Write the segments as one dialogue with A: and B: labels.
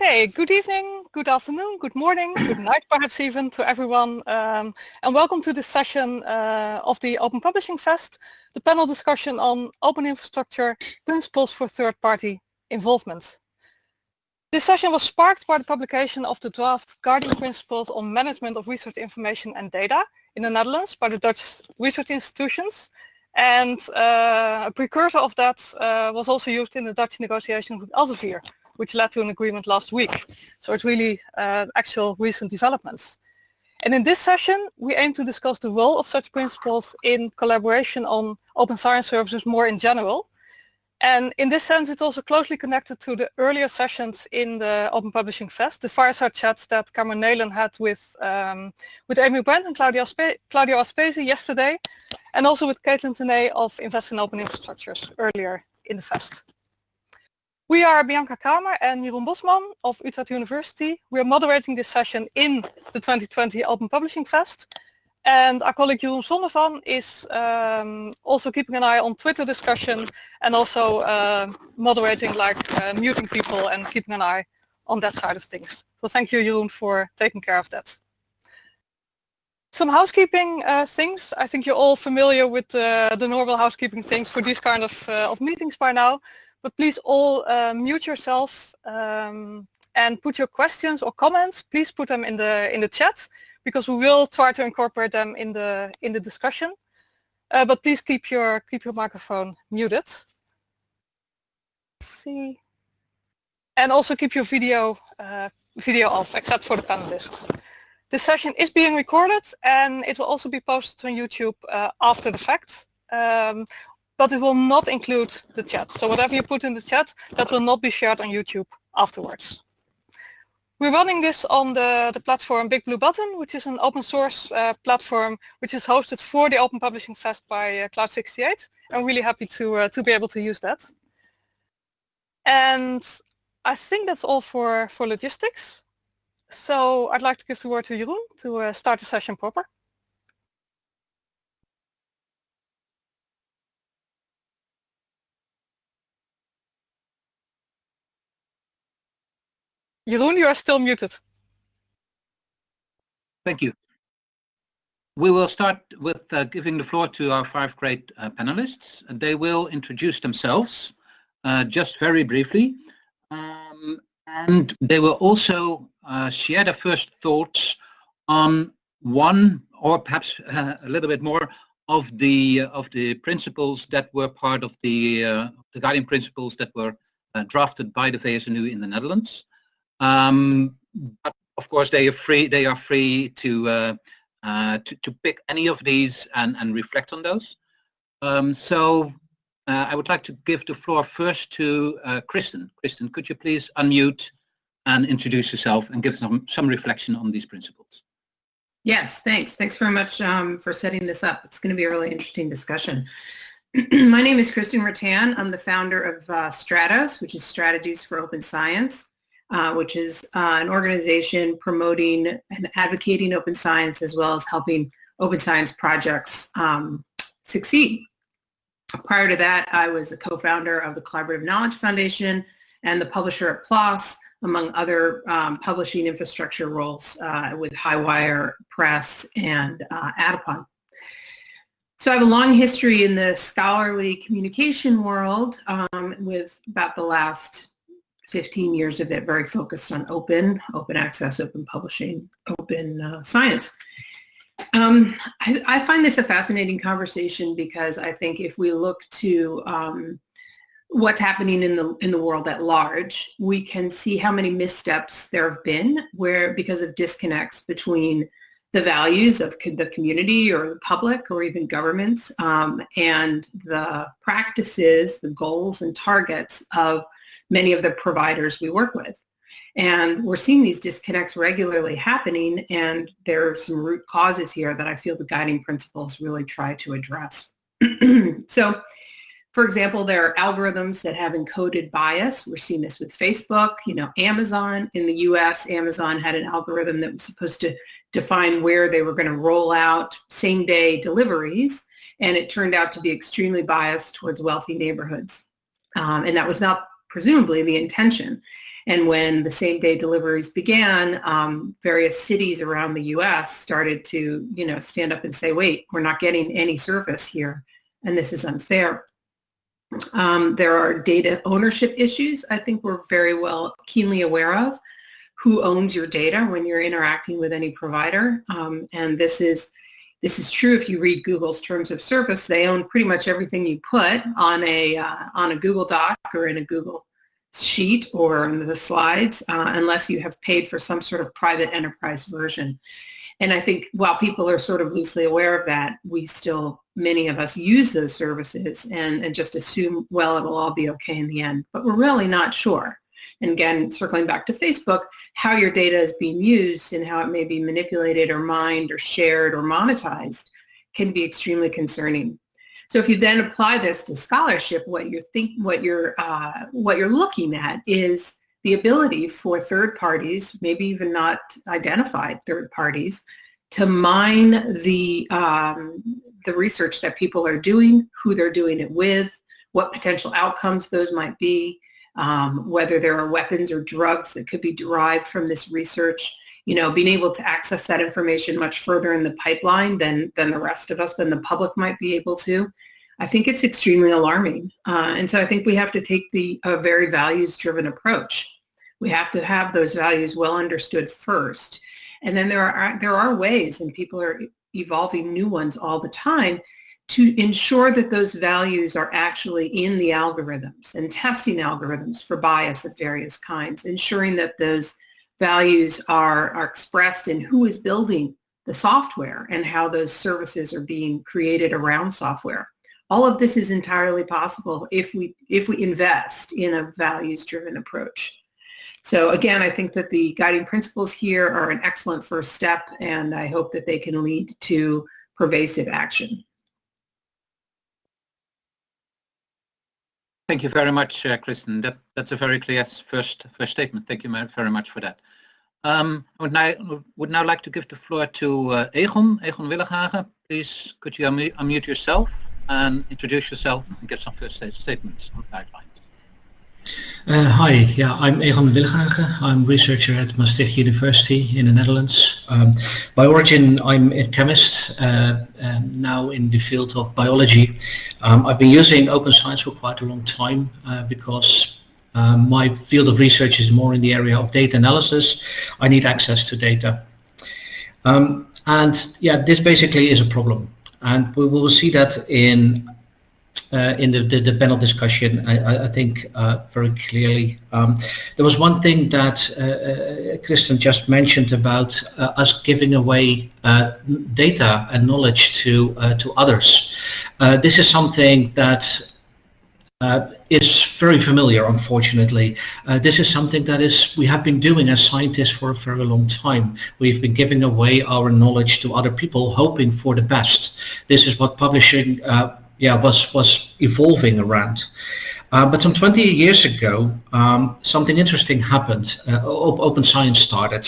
A: Okay, good evening, good afternoon, good morning, good night perhaps even to everyone um, and welcome to this session uh, of the Open Publishing Fest, the panel discussion on open infrastructure principles for third-party involvement. This session was sparked by the publication of the draft Guiding Principles on Management of Research Information and Data in the Netherlands by the Dutch research institutions and uh, a precursor of that uh, was also used in the Dutch negotiation with Elsevier which led to an agreement last week. So it's really uh, actual recent developments. And in this session, we aim to discuss the role of such principles in collaboration on open science services more in general. And in this sense, it's also closely connected to the earlier sessions in the Open Publishing Fest, the fireside chats that Cameron Neylon had with, um, with Amy Brand and Claudio, Aspe Claudio Aspesi yesterday, and also with Kaitlin Thaney of Invest in Open Infrastructures earlier in the Fest. We are Bianca Kramer and Jeroen Bosman of Utrecht University. We are moderating this session in the 2020 Open Publishing Fest. And our colleague Jeroen Sondervan is um, also keeping an eye on Twitter discussion and also uh, moderating like uh, muting people and keeping an eye on that side of things. So thank you Jeroen for taking care of that. Some housekeeping uh, things. I think you're all familiar with uh, the normal housekeeping things for these kind of, uh, of meetings by now. But please all uh, mute yourself um, and put your questions or comments. Please put them in the in the chat because we will try to incorporate them in the in the discussion. Uh, but please keep your keep your microphone muted. Let's see, and also keep your video uh, video off, except for the panelists. This session is being recorded and it will also be posted on YouTube uh, after the fact. Um, but it will not include the chat. So whatever you put in the chat, that will not be shared on YouTube afterwards. We're running this on the, the platform Big Blue Button, which is an open source uh, platform which is hosted for the Open Publishing Fest by uh, Cloud68. I'm really happy to, uh, to be able to use that. And I think that's all for, for logistics. So I'd like to give the word to Jeroen to uh, start the session proper. Jeroen, you are still muted.
B: Thank you. We will start with uh, giving the floor to our five great uh, panelists. They will introduce themselves uh, just very briefly. Um, and they will also uh, share their first thoughts on one or perhaps uh, a little bit more of the uh, of the principles that were part of the the guiding principles that were drafted by the VSNU in the Netherlands. Um, but of course, they are free. They are free to uh, uh, to, to pick any of these and and reflect on those. Um, so uh, I would like to give the floor first to uh, Kristen. Kristen, could you please unmute and introduce yourself and give some some reflection on these principles?
C: Yes, thanks. Thanks very much um, for setting this up. It's going to be a really interesting discussion. My name is Kristen Ratan. I'm the founder of uh, Stratos, which is Strategies for Open Science uh, which is uh, an organization promoting and advocating open science as well as helping open science projects um, succeed. Prior to that, I was a co-founder of the Collaborative Knowledge Foundation and the publisher at PLOS, among other um, publishing infrastructure roles uh, with Highwire Press and uh, Atypon. So I have a long history in the scholarly communication world um, with about the last 15 years of it very focused on open, open access, open publishing, open uh, science. Um, I, I, find this a fascinating conversation because I think if we look to um, what's happening in the in the world at large, we can see how many missteps there have been where because of disconnects between the values of the community or the public or even governments um, and the practices, the goals and targets of many of the providers we work with. And we're seeing these disconnects regularly happening and there are some root causes here that I feel the guiding principles really try to address. so for example, there are algorithms that have encoded bias. We're seeing this with Facebook. You know, Amazon in the US, Amazon had an algorithm that was supposed to define where they were going to roll out same-day deliveries, and it turned out to be extremely biased towards wealthy neighborhoods. Um, and that was not presumably the intention. And when the same day deliveries began, um, various cities around the U.S. started to, you know, stand up and say, wait, we're not getting any service here, and this is unfair. Um, there are data ownership issues I think we're very well keenly aware of. Who owns your data when you're interacting with any provider? Um, and this is this is true if you read Google's terms of service. They own pretty much everything you put on a uh, on a Google Doc or in a Google sheet or in the slides, uh, unless you have paid for some sort of private enterprise version. And I think while people are sort of loosely aware of that, we still, many of us use those services and, and just assume, well, it'll all be okay in the end. But we're really not sure. And again, circling back to Facebook, how your data is being used and how it may be manipulated or mined or shared or monetized can be extremely concerning. So if you then apply this to scholarship, what you're think, what you're uh, what you're looking at is the ability for third parties, maybe even not identified third parties, to mine the um, the research that people are doing, who they're doing it with, what potential outcomes those might be, um, whether there are weapons or drugs that could be derived from this research. You know, being able to access that information much further in the pipeline than than the rest of us, than the public might be able to. I think it's extremely alarming. Uh, and so I think we have to take the a very values-driven approach. We have to have those values well understood first. And then there are, there are ways, and people are evolving new ones all the time, to ensure that those values are actually in the algorithms and testing algorithms for bias of various kinds, ensuring that those values are, are expressed in who is building the software and how those services are being created around software. All of this is entirely possible if we, if we invest in a values-driven approach. So again, I think that the guiding principles here are an excellent first step, and I hope that they can lead to pervasive action.
B: Thank you very much, uh, Kristen. That, that's a very clear first first statement. Thank you very much for that. Um, I would now, would now like to give the floor to uh, Egon, Egon Willighagen. Please, could you unmute yourself? and introduce yourself and give some first statements on guidelines.
D: Uh, hi, yeah, I'm Egon Willighagen. I'm researcher at Maastricht University in the Netherlands. Um, by origin, I'm a chemist, uh, um, now in the field of biology. Um, I've been using open science for quite a long time uh, because um, my field of research is more in the area of data analysis. I need access to data. Um, and yeah, this basically is a problem and we will see that in uh, in the, the, the, panel discussion, I, I think uh, very clearly. Um, there was one thing that uh, uh Kristen just mentioned about uh, us giving away uh, data and knowledge to to others. this is something that uh, is very familiar, unfortunately. Uh, this is something that is we have been doing as scientists for a very long time. We've been giving away our knowledge to other people, hoping for the best. This is what publishing, uh, yeah, was was evolving around. Uh, but some 20 years ago, um, something interesting happened. Uh, open science started,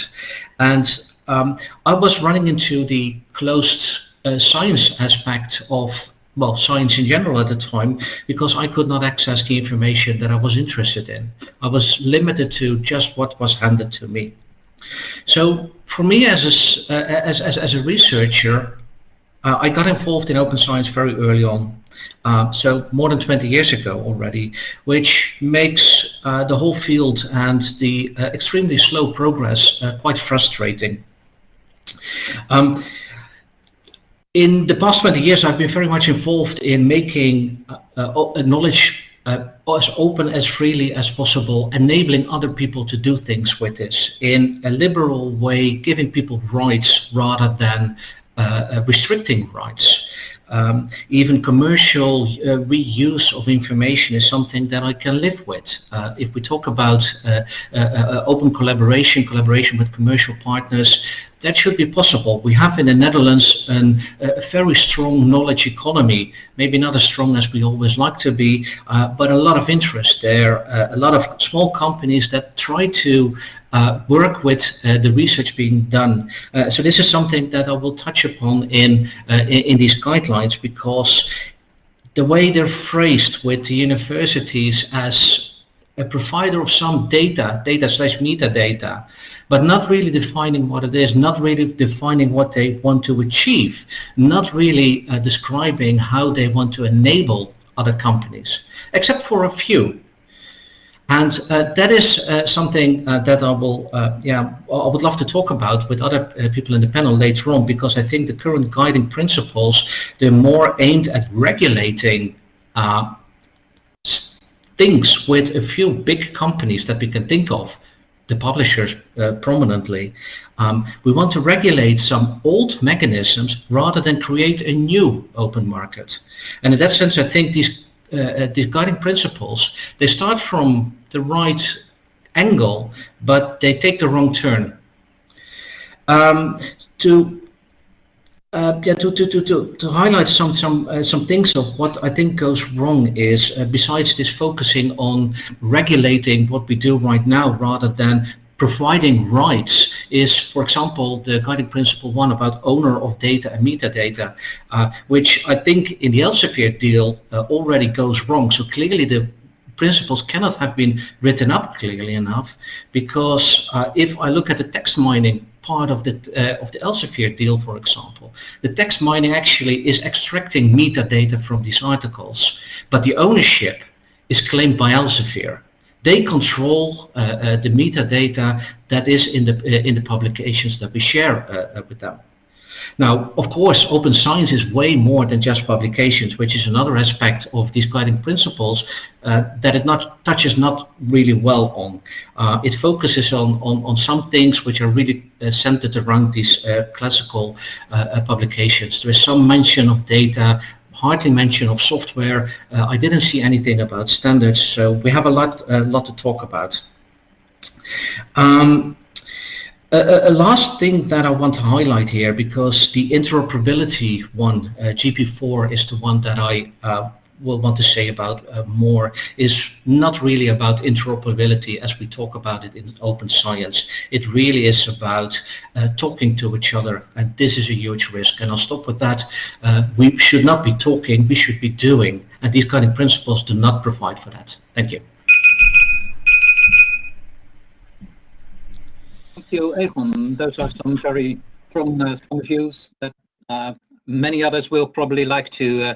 D: and um, I was running into the closed uh, science aspect of well, science in general at the time because I could not access the information that I was interested in. I was limited to just what was handed to me. So for me as a, uh, as, as, as, a researcher, uh, I got involved in open science very early on. Uh, so more than 20 years ago already, which makes uh, the whole field and the uh, extremely slow progress uh, quite frustrating. Um, in the past 20 years, I've been very much involved in making uh, uh, knowledge as open as freely as possible, enabling other people to do things with this in a liberal way, giving people rights rather than restricting rights. Um, even commercial uh, reuse of information is something that I can live with. Uh, if we talk about uh, open collaboration, collaboration with commercial partners, that should be possible. We have in the Netherlands an, a very strong knowledge economy, maybe not as strong as we always like to be, uh, but a lot of interest there, uh, a lot of small companies that try to uh, work with uh, the research being done. Uh, so this is something that I will touch upon in, uh, in, in these guidelines because the way they're phrased with the universities as a provider of some data, data slash metadata, but not really defining what it is, not really defining what they want to achieve, not really uh, describing how they want to enable other companies, except for a few. And uh, that is uh, something uh, that I will, uh, yeah, I would love to talk about with other uh, people in the panel later on, because I think the current guiding principles, they're more aimed at regulating uh, things with a few big companies that we can think of, the publishers prominently. Um, we want to regulate some old mechanisms rather than create a new open market. And in that sense, I think these uh, these guiding principles, they start from the right angle, but they take the wrong turn. Um, to uh, yeah, to, to, to, to, to highlight some some uh, some things of what I think goes wrong is uh, besides this focusing on regulating what we do right now rather than providing rights is, for example, the guiding principle one about owner of data and metadata, uh, which I think in the Elsevier deal uh, already goes wrong. So clearly the principles cannot have been written up clearly enough because uh, if I look at the text mining part of the uh, of the Elsevier deal, for example, the text mining actually is extracting metadata from these articles, but the ownership is claimed by Elsevier. They control uh, uh, the metadata that is in the uh, in the publications that we share uh, uh, with them. Now, of course, open science is way more than just publications, which is another aspect of these guiding principles uh, that it not touches not really well on. Uh, it focuses on, on, on some things which are really uh, centered around these uh, classical uh, uh, publications. There is some mention of data, hardly mention of software. I didn't see anything about standards, so we have a lot, lot to talk about. Um, a, a, last thing that I want to highlight here, because the interoperability one, uh, GP4, is the one that I uh, will want to say about uh, more, is not really about interoperability as we talk about it in open science. It really is about uh, talking to each other, and this is a huge risk. And I'll stop with that. Uh, we should not be talking, we should be doing, and these guiding principles do not provide for that. Thank you.
B: Those are some very strong, uh, strong views that uh, many others will probably like to uh,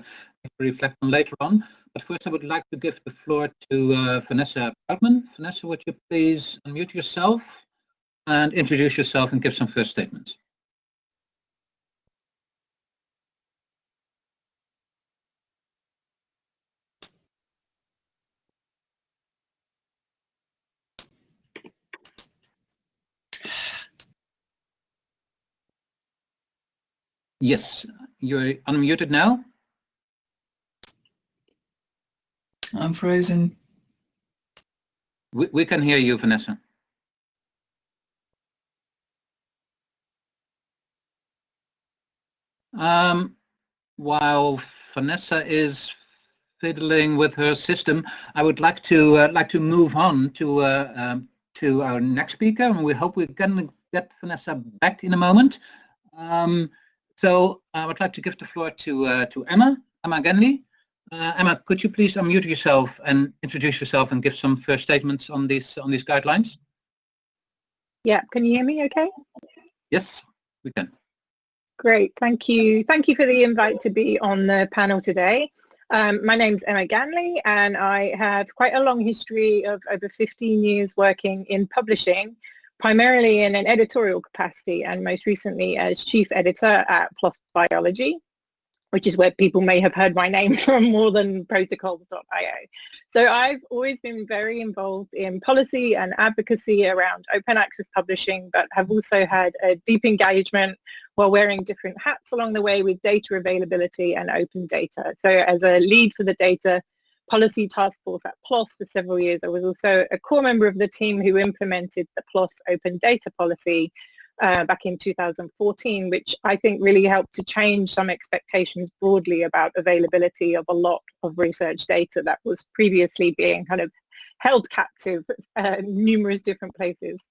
B: reflect on later on. But first I would like to give the floor to uh, Vanessa Proudman. Vanessa, would you please unmute yourself and introduce yourself and give some first statements? Yes, you're unmuted now.
E: I'm frozen.
B: We, we can hear you, Vanessa. Um, while Vanessa is fiddling with her system, I would like to uh, like to move on to uh, um, to our next speaker, and we hope we can get Vanessa back in a moment. Um, so I would like to give the floor to uh, to Emma, Emma Ganley. Uh, Emma, could you please unmute yourself and introduce yourself and give some first statements on these on these guidelines?
F: Yeah, can you hear me okay?
B: Yes, we can.
F: Great, thank you. Thank you for the invite to be on the panel today. Um, my name's Emma Ganley and I have quite a long history of over 15 years working in publishing primarily in an editorial capacity and most recently as chief editor at PLOS Biology, which is where people may have heard my name from more than protocols.io. So I've always been very involved in policy and advocacy around open access publishing, but have also had a deep engagement while wearing different hats along the way with data availability and open data. So as a lead for the data policy task force at PLOS for several years. I was also a core member of the team who implemented the PLOS open data policy uh, back in 2014, which I think really helped to change some expectations broadly about availability of a lot of research data that was previously being kind of held captive uh, numerous different places.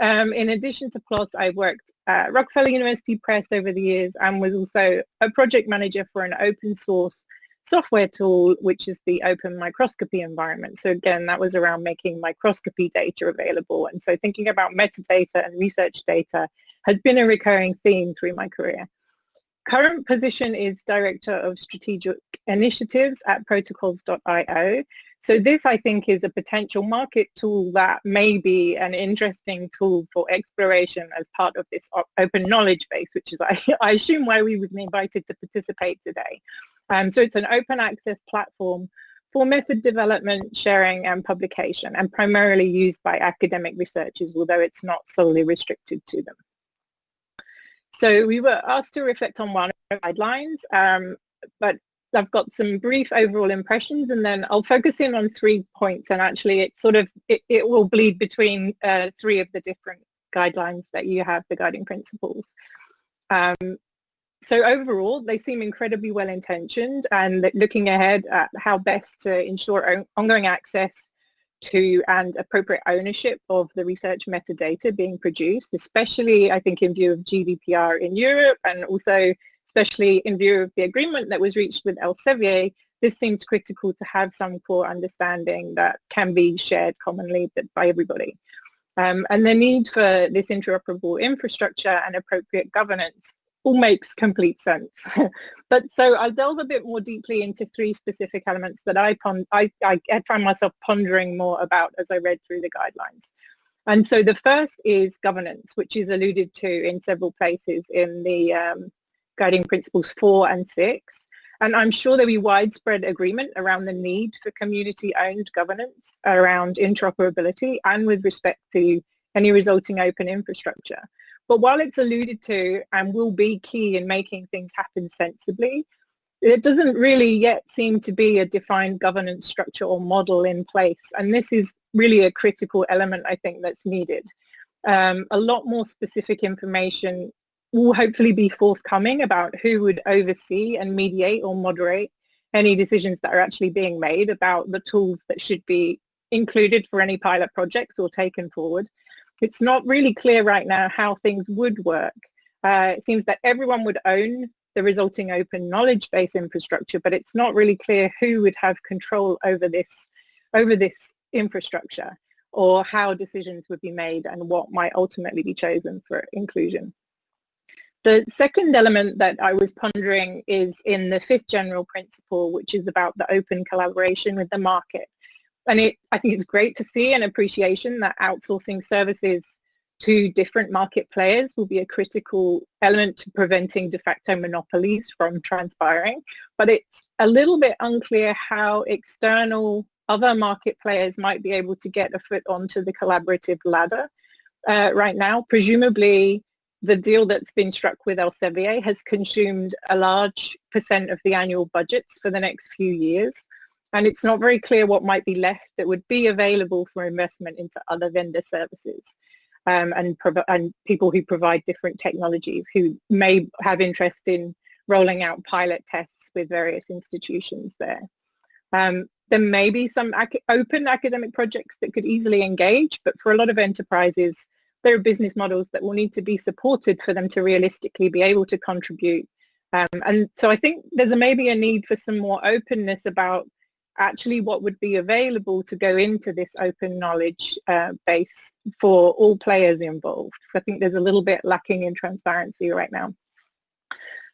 F: Um, in addition to PLOS, I worked at Rockefeller University Press over the years and was also a project manager for an open source software tool, which is the open microscopy environment. So again, that was around making microscopy data available. And so thinking about metadata and research data has been a recurring theme through my career. Current position is Director of Strategic Initiatives at protocols.io. So this, I think, is a potential market tool that may be an interesting tool for exploration as part of this open knowledge base, which is, I, assume, why we been invited to participate today. Um, so it's an open access platform for method development, sharing and publication and primarily used by academic researchers, although it's not solely restricted to them. So we were asked to reflect on one of the guidelines, um, but I've got some brief overall impressions and then I'll focus in on three points and actually it sort of, it, it will bleed between uh, three of the different guidelines that you have, the guiding principles. Um, so overall, they seem incredibly well intentioned and looking ahead at how best to ensure ongoing access to and appropriate ownership of the research metadata being produced, especially I think in view of GDPR in Europe and also especially in view of the agreement that was reached with Elsevier, this seems critical to have some core understanding that can be shared commonly by everybody. Um, and the need for this interoperable infrastructure and appropriate governance all makes complete sense. but so I'll delve a bit more deeply into three specific elements that I, I, I find myself pondering more about as I read through the guidelines. And so the first is governance, which is alluded to in several places in the um, guiding principles four and six. And I'm sure there'll be widespread agreement around the need for community-owned governance around interoperability and with respect to any resulting open infrastructure. But while it's alluded to and will be key in making things happen sensibly, it doesn't really yet seem to be a defined governance structure or model in place. And this is really a critical element, I think, that's needed. Um, a lot more specific information will hopefully be forthcoming about who would oversee and mediate or moderate any decisions that are actually being made about the tools that should be included for any pilot projects or taken forward. It's not really clear right now how things would work. Uh, it seems that everyone would own the resulting open knowledge base infrastructure, but it's not really clear who would have control over this, over this infrastructure or how decisions would be made and what might ultimately be chosen for inclusion. The second element that I was pondering is in the fifth general principle, which is about the open collaboration with the market. And it, I think it's great to see an appreciation that outsourcing services to different market players will be a critical element to preventing de facto monopolies from transpiring. But it's a little bit unclear how external other market players might be able to get a foot onto the collaborative ladder uh, right now. Presumably, the deal that's been struck with Elsevier has consumed a large percent of the annual budgets for the next few years. And it's not very clear what might be left that would be available for investment into other vendor services um, and, and people who provide different technologies who may have interest in rolling out pilot tests with various institutions there. Um, there may be some ac open academic projects that could easily engage, but for a lot of enterprises, there are business models that will need to be supported for them to realistically be able to contribute. Um, and so I think there's a, maybe a need for some more openness about actually what would be available to go into this open knowledge uh, base for all players involved. I think there's a little bit lacking in transparency right now.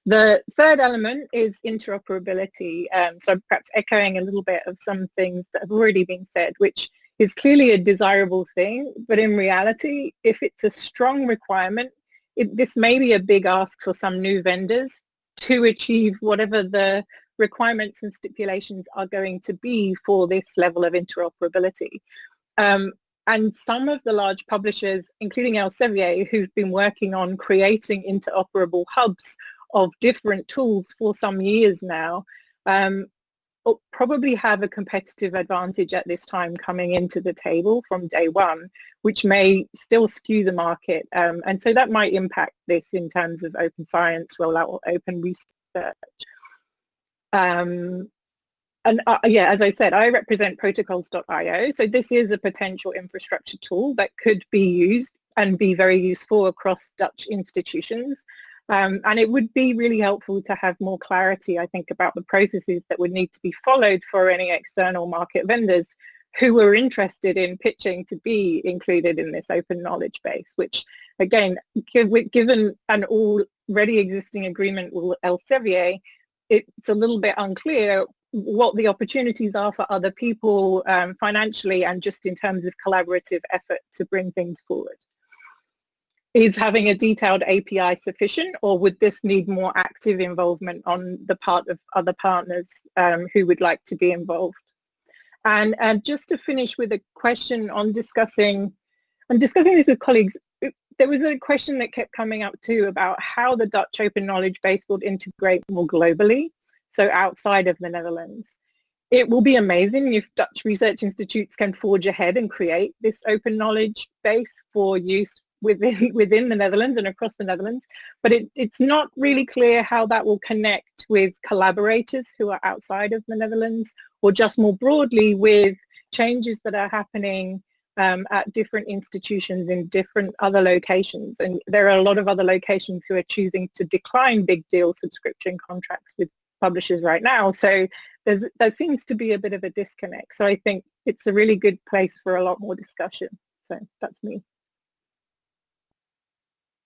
F: The third element is interoperability. Um, so perhaps echoing a little bit of some things that have already been said, which is clearly a desirable thing, but in reality, if it's a strong requirement, it, this may be a big ask for some new vendors to achieve whatever the requirements and stipulations are going to be for this level of interoperability. Um, and some of the large publishers, including Elsevier, who've been working on creating interoperable hubs of different tools for some years now, um, probably have a competitive advantage at this time coming into the table from day one, which may still skew the market. Um, and so that might impact this in terms of open science rollout or open research. Um, and uh, yeah, as I said, I represent protocols.io. So this is a potential infrastructure tool that could be used and be very useful across Dutch institutions. Um, and it would be really helpful to have more clarity, I think, about the processes that would need to be followed for any external market vendors who are interested in pitching to be included in this open knowledge base, which again, given an already existing agreement with Elsevier, it's a little bit unclear what the opportunities are for other people um, financially and just in terms of collaborative effort to bring things forward. Is having a detailed API sufficient or would this need more active involvement on the part of other partners um, who would like to be involved? And, and just to finish with a question on discussing, I'm discussing this with colleagues, there was a question that kept coming up too about how the Dutch Open Knowledge Base will integrate more globally, so outside of the Netherlands. It will be amazing if Dutch research institutes can forge ahead and create this open knowledge base for use within within the Netherlands and across the Netherlands, but it, it's not really clear how that will connect with collaborators who are outside of the Netherlands or just more broadly with changes that are happening um, at different institutions in different other locations. And there are a lot of other locations who are choosing to decline big deal subscription contracts with publishers right now. So there seems to be a bit of a disconnect. So I think it's a really good place for a lot more discussion. So that's me.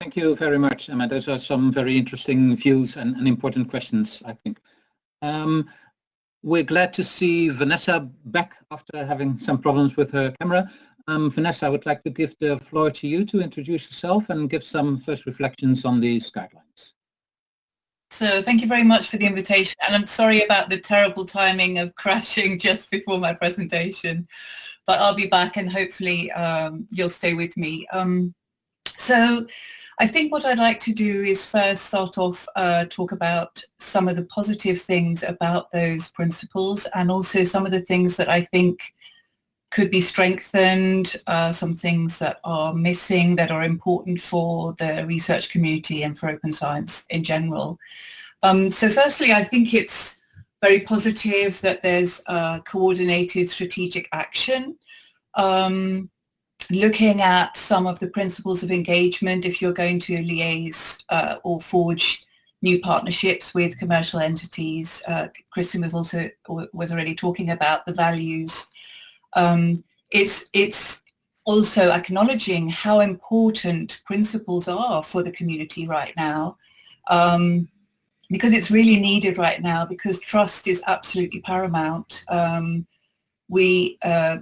B: Thank you very much, Emma. Those are some very interesting views and, and important questions, I think. Um, we're glad to see Vanessa back after having some problems with her camera. Um, Vanessa, I would like to give the floor to you to introduce yourself and give some first reflections on these guidelines.
E: So thank you very much for the invitation and I'm sorry about the terrible timing of crashing just before my presentation but I'll be back and hopefully um, you'll stay with me. Um, so I think what I'd like to do is first start off uh, talk about some of the positive things about those principles and also some of the things that I think could be strengthened, uh, some things that are missing that are important for the research community and for open science in general. Um, so firstly, I think it's very positive that there's coordinated strategic action. Um, looking at some of the principles of engagement if you're going to liaise uh, or forge new partnerships with commercial entities. Uh, Kristen was also was already talking about the values. Um, it's it's also acknowledging how important principles are for the community right now. Um, because it's really needed right now because trust is absolutely paramount. Um, we uh,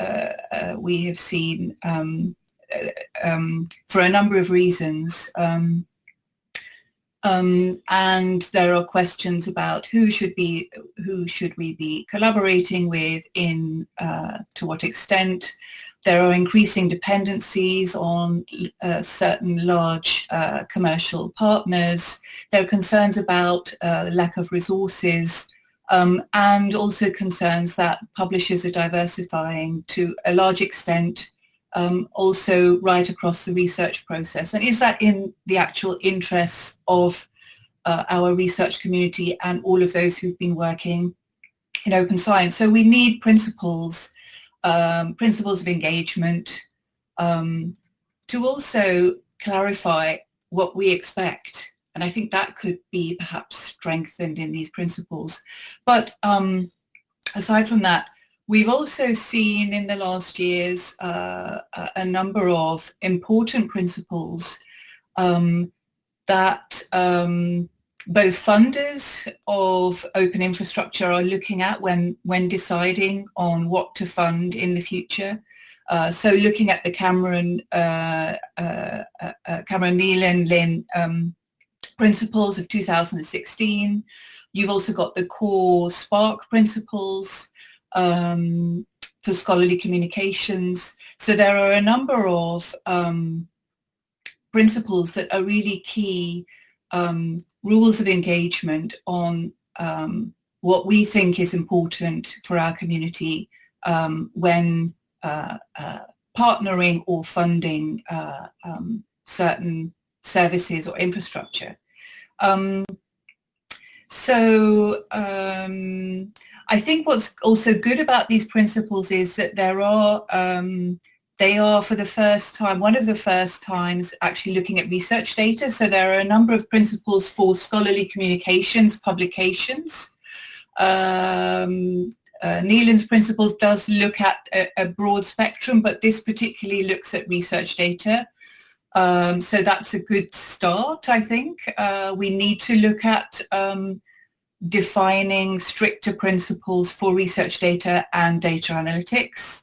E: uh, uh, we have seen um, uh, um, for a number of reasons. Um, um, and there are questions about who should be, who should we be collaborating with in, uh, to what extent. There are increasing dependencies on uh, certain large uh, commercial partners. There are concerns about lack of resources um, and also concerns that publishers are diversifying to a large extent um, also right across the research process. And is that in the actual interests of uh, our research community and all of those who've been working in open science? So we need principles, um, principles of engagement um, to also clarify what we expect and I think that could be perhaps strengthened in these principles. But um, aside from that, we've also seen in the last years uh, a number of important principles um, that um, both funders of open infrastructure are looking at when, when deciding on what to fund in the future. Uh, so looking at the Cameron, uh, uh, uh, uh Cameron Neylon and Lin um, principles of 2016. You've also got the core SPARC principles um, for scholarly communications. So there are a number of um, principles that are really key um, rules of engagement on um, what we think is important for our community um, when uh, uh, partnering or funding uh, um, certain services or infrastructure. So I think what's also good about these principles is that there are um, they are for the first time, one of the first times actually looking at research data. So there are a number of principles for scholarly communications, publications. Um, uh, Neylon's principles does look at a, a, broad spectrum, but this particularly looks at research data. Um, so that's a good start, I think. Uh, we need to look at um, defining stricter principles for research data and data analytics.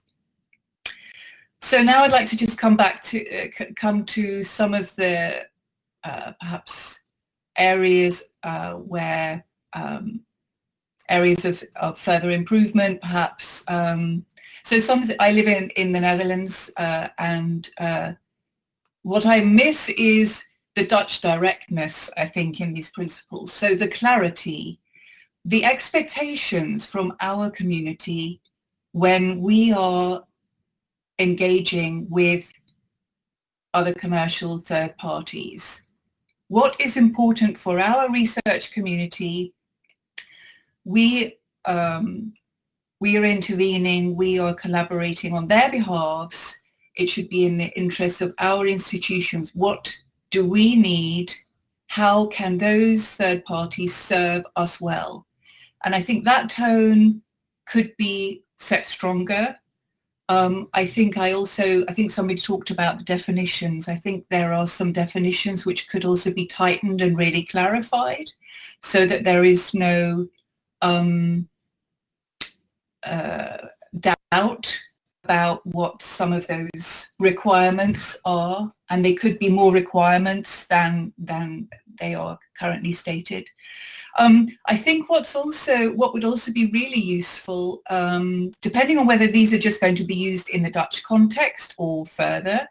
E: So now I'd like to just come back to uh, come to some of the uh, perhaps areas uh, where um, areas of, of, further improvement, perhaps. Um, so some I live in in the Netherlands, uh, and uh, what I miss is the Dutch directness. I think in these principles. So the clarity, the expectations from our community when we are engaging with other commercial third parties. What is important for our research community, we, um, we are intervening, we are collaborating on their behalves. It should be in the interest of our institutions. What do we need? How can those third parties serve us well? And I think that tone could be set stronger um, I think I also, I think somebody talked about the definitions. I think there are some definitions which could also be tightened and really clarified so that there is no um, uh, doubt about what some of those requirements are and they could be more requirements than than they are currently stated. Um, I think what's also what would also be really useful, um, depending on whether these are just going to be used in the Dutch context or further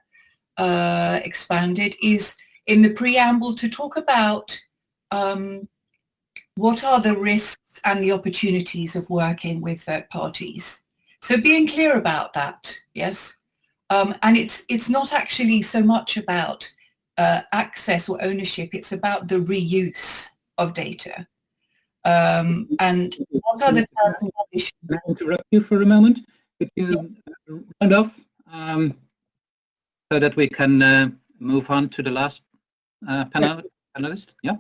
E: uh, expanded, is in the preamble to talk about um, what are the risks and the opportunities of working with third parties. So being clear about that, yes. Um, and it's it's not actually so much about uh, access or ownership. It's about the reuse of data. Um, and what are the terms and conditions?
B: Can I interrupt you for a moment? Could you yeah. round off um, so that we can uh, move on to the last uh, panel, panelist? Yeah.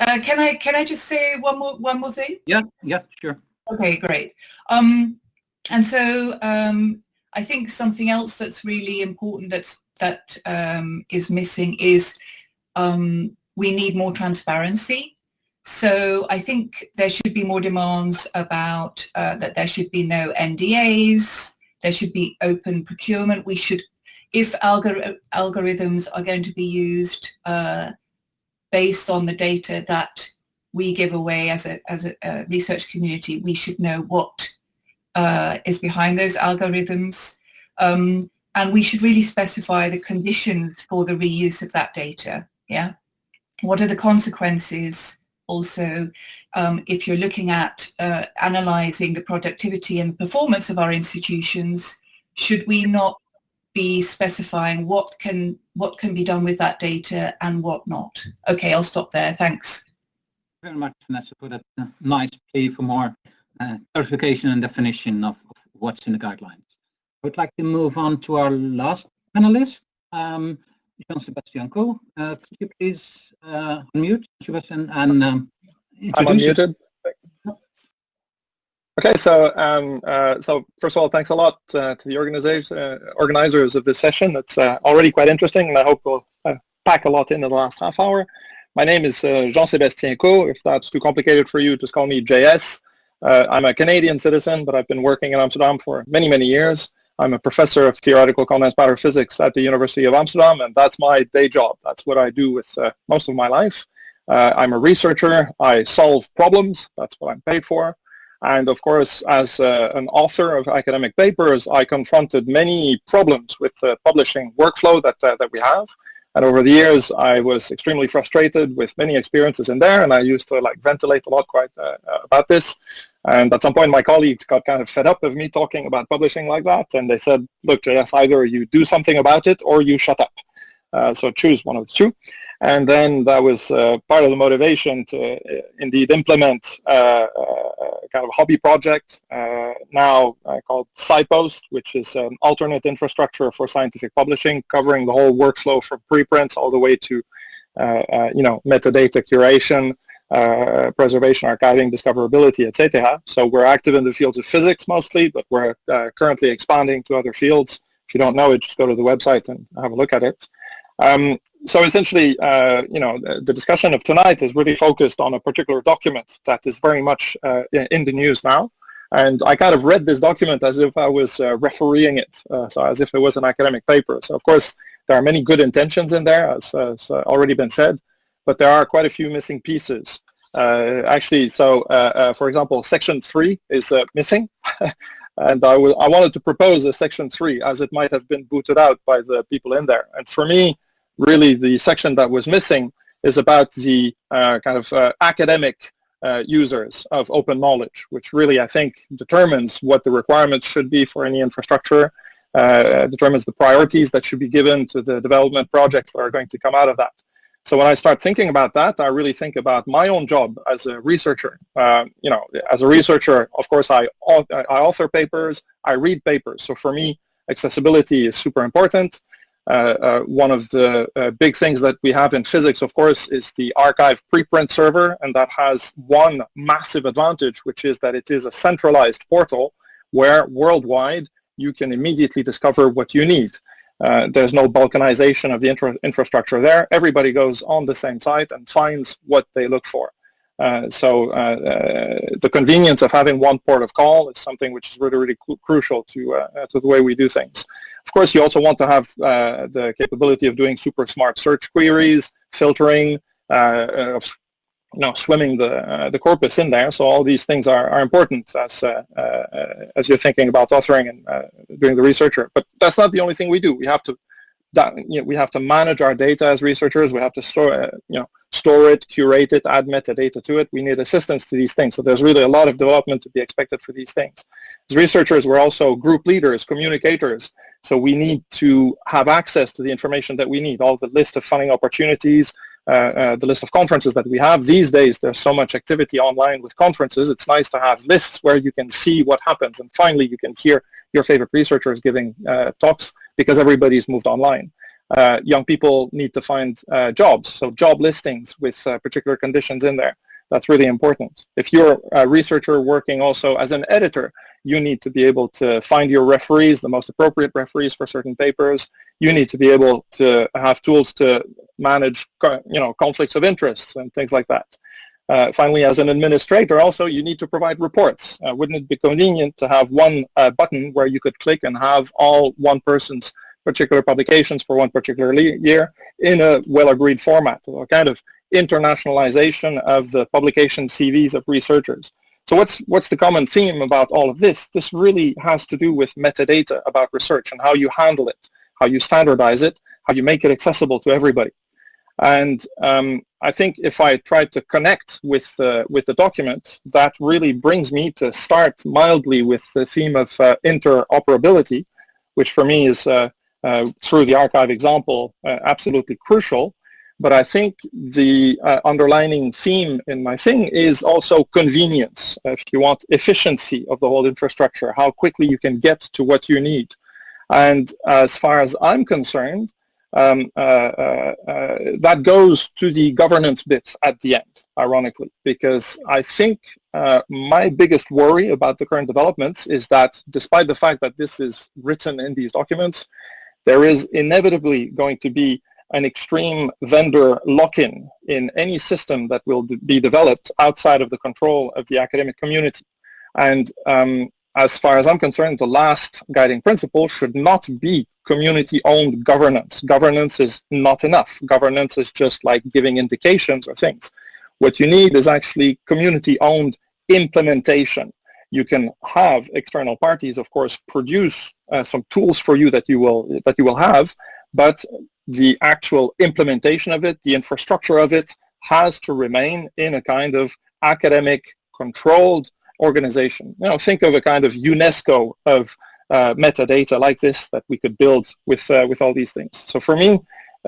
E: Uh, can I can I just say one more one more thing?
B: Yeah. Yeah. Sure.
E: Okay. Great. Um, and so um, I think something else that's really important that's that um, is missing is um, we need more transparency so I think there should be more demands about uh, that there should be no NDAs, there should be open procurement. We should, if algor algorithms are going to be used uh, based on the data that we give away as a, as a, a research community, we should know what uh, is behind those algorithms. Um, and we should really specify the conditions for the reuse of that data. Yeah. What are the consequences also um, if you're looking at uh, analyzing the productivity and performance of our institutions, should we not be specifying what can what can be done with that data and what not? Okay, I'll stop there. Thanks.
B: Very much, Vanessa, for that uh, nice plea for more uh, clarification and definition of, of, what's in the guidelines. I would like to move on to our last panelist. Um, Jean-Sébastien Caux. Uh, could you please uh, unmute, Sebastian, and um,
G: I'm unmuted. Okay, so um, uh, so first of all, thanks a lot uh, to the organization, uh, organizers of this session. It's uh, already quite interesting, and I hope we'll uh, pack a lot in the last half hour. My name is uh, Jean-Sébastien Caux. If that's too complicated for you, just call me JS. I'm a Canadian citizen, but I've been working in Amsterdam for many, many years. I'm a professor of theoretical condensed matter physics at the University of Amsterdam, and that's my day job. That's what I do with uh, most of my life. Uh, I'm a researcher. I solve problems. That's what I'm paid for. And of course, as uh, an author of academic papers, I confronted many problems with the publishing workflow that, uh, that we have. And over the years, I was extremely frustrated with many experiences in there, and I used to like ventilate a lot quite uh, about this. And at some point, my colleagues got kind of fed up of me talking about publishing like that, and they said, look, JS, either you do something about it or you shut up. Uh, so choose one of the two. And then that was uh, part of the motivation to uh, indeed implement uh, uh, kind of hobby project now called SciPost, which is an alternate infrastructure for scientific publishing, covering the whole workflow from preprints all the way to you know metadata curation, uh, preservation, archiving, discoverability, etc. So we're active in the fields of physics mostly, but we're uh, currently expanding to other fields. If you don't know it, just go to the website and have a look at it. Um, so essentially, uh, you know, the, discussion of tonight is really focused on a particular document that is very much uh, in the news now. And I kind of read this document as if I was uh, refereeing it, uh, so as if it was an academic paper. So of course, there are many good intentions in there, as, as uh, already been said, but there are quite a few missing pieces. Uh, actually, so for example, section three is missing. and I, I wanted to propose a section three as it might have been booted out by the people in there. And for me, really the section that was missing is about the uh, kind of uh, academic uh, users of open knowledge, which really I think determines what the requirements should be for any infrastructure, uh, determines the priorities that should be given to the development projects that are going to come out of that. So when I start thinking about that, I really think about my own job as a researcher. Uh, you know, as a researcher, of course, I, I author papers, I read papers. So for me, accessibility is super important. Uh, uh, one of the uh, big things that we have in physics, of course, is the arXiv preprint server, and that has one massive advantage, which is that it is a centralized portal where worldwide you can immediately discover what you need. Uh, there's no balkanization of the infra infrastructure there. Everybody goes on the same site and finds what they look for. Uh, so uh, uh the convenience of having one port of call is something which is really, really crucial to, to the way we do things. Of course, you also want to have the capability of doing super smart search queries, filtering, you know, swimming the uh, the corpus in there. So all these things are, are important as uh, uh, as you're thinking about authoring and doing the researcher. But that's not the only thing we do. We have to you know, we have to manage our data as researchers. We have to store you know store it, curate it, add metadata to it. We need assistance to these things. So there's really a lot of development to be expected for these things. As researchers, we're also group leaders, communicators. So we need to have access to the information that we need, all the list of funding opportunities, uh, uh, the list of conferences that we have. These days, there's so much activity online with conferences. It's nice to have lists where you can see what happens. And finally, you can hear your favorite researchers giving uh, talks because everybody's moved online. Uh, young people need to find uh, jobs, so job listings with uh, particular conditions in there. That's really important. If you're a researcher working also as an editor, you need to be able to find your referees, the most appropriate referees for certain papers. You need to be able to have tools to manage you know, conflicts of interest and things like that. Uh, finally, as an administrator also, you need to provide reports. Uh, wouldn't it be convenient to have one uh, button where you could click and have all one person's particular publications for one particular year in a well-agreed format, a kind of internationalization of the publication CVs of researchers. So what's, what's the common theme about all of this? This really has to do with metadata about research and how you handle it, how you standardize it, how you make it accessible to everybody. And um, I think if I try to connect with, uh, with the document, that really brings me to start mildly with the theme of uh, interoperability, which for me is, uh, uh through the arXiv example, uh, absolutely crucial. But I think the uh, underlining theme in my thing is also convenience. If you want efficiency of the whole infrastructure, how quickly you can get to what you need. And as far as I'm concerned, um, uh, uh, that goes to the governance bit at the end, ironically, because I think my biggest worry about the current developments is that despite the fact that this is written in these documents, there is inevitably going to be an extreme vendor lock-in in any system that will be developed outside of the control of the academic community. And um, as far as I'm concerned, the last guiding principle should not be community-owned governance. Governance is not enough. Governance is just like giving indications or things. What you need is actually community-owned implementation. You can have external parties, of course, produce uh, some tools for you that you will that you will have, but the actual implementation of it, the infrastructure of it, has to remain in a kind of academic controlled organization. You know, think of a kind of UNESCO of uh, metadata like this that we could build with uh, with all these things. So for me,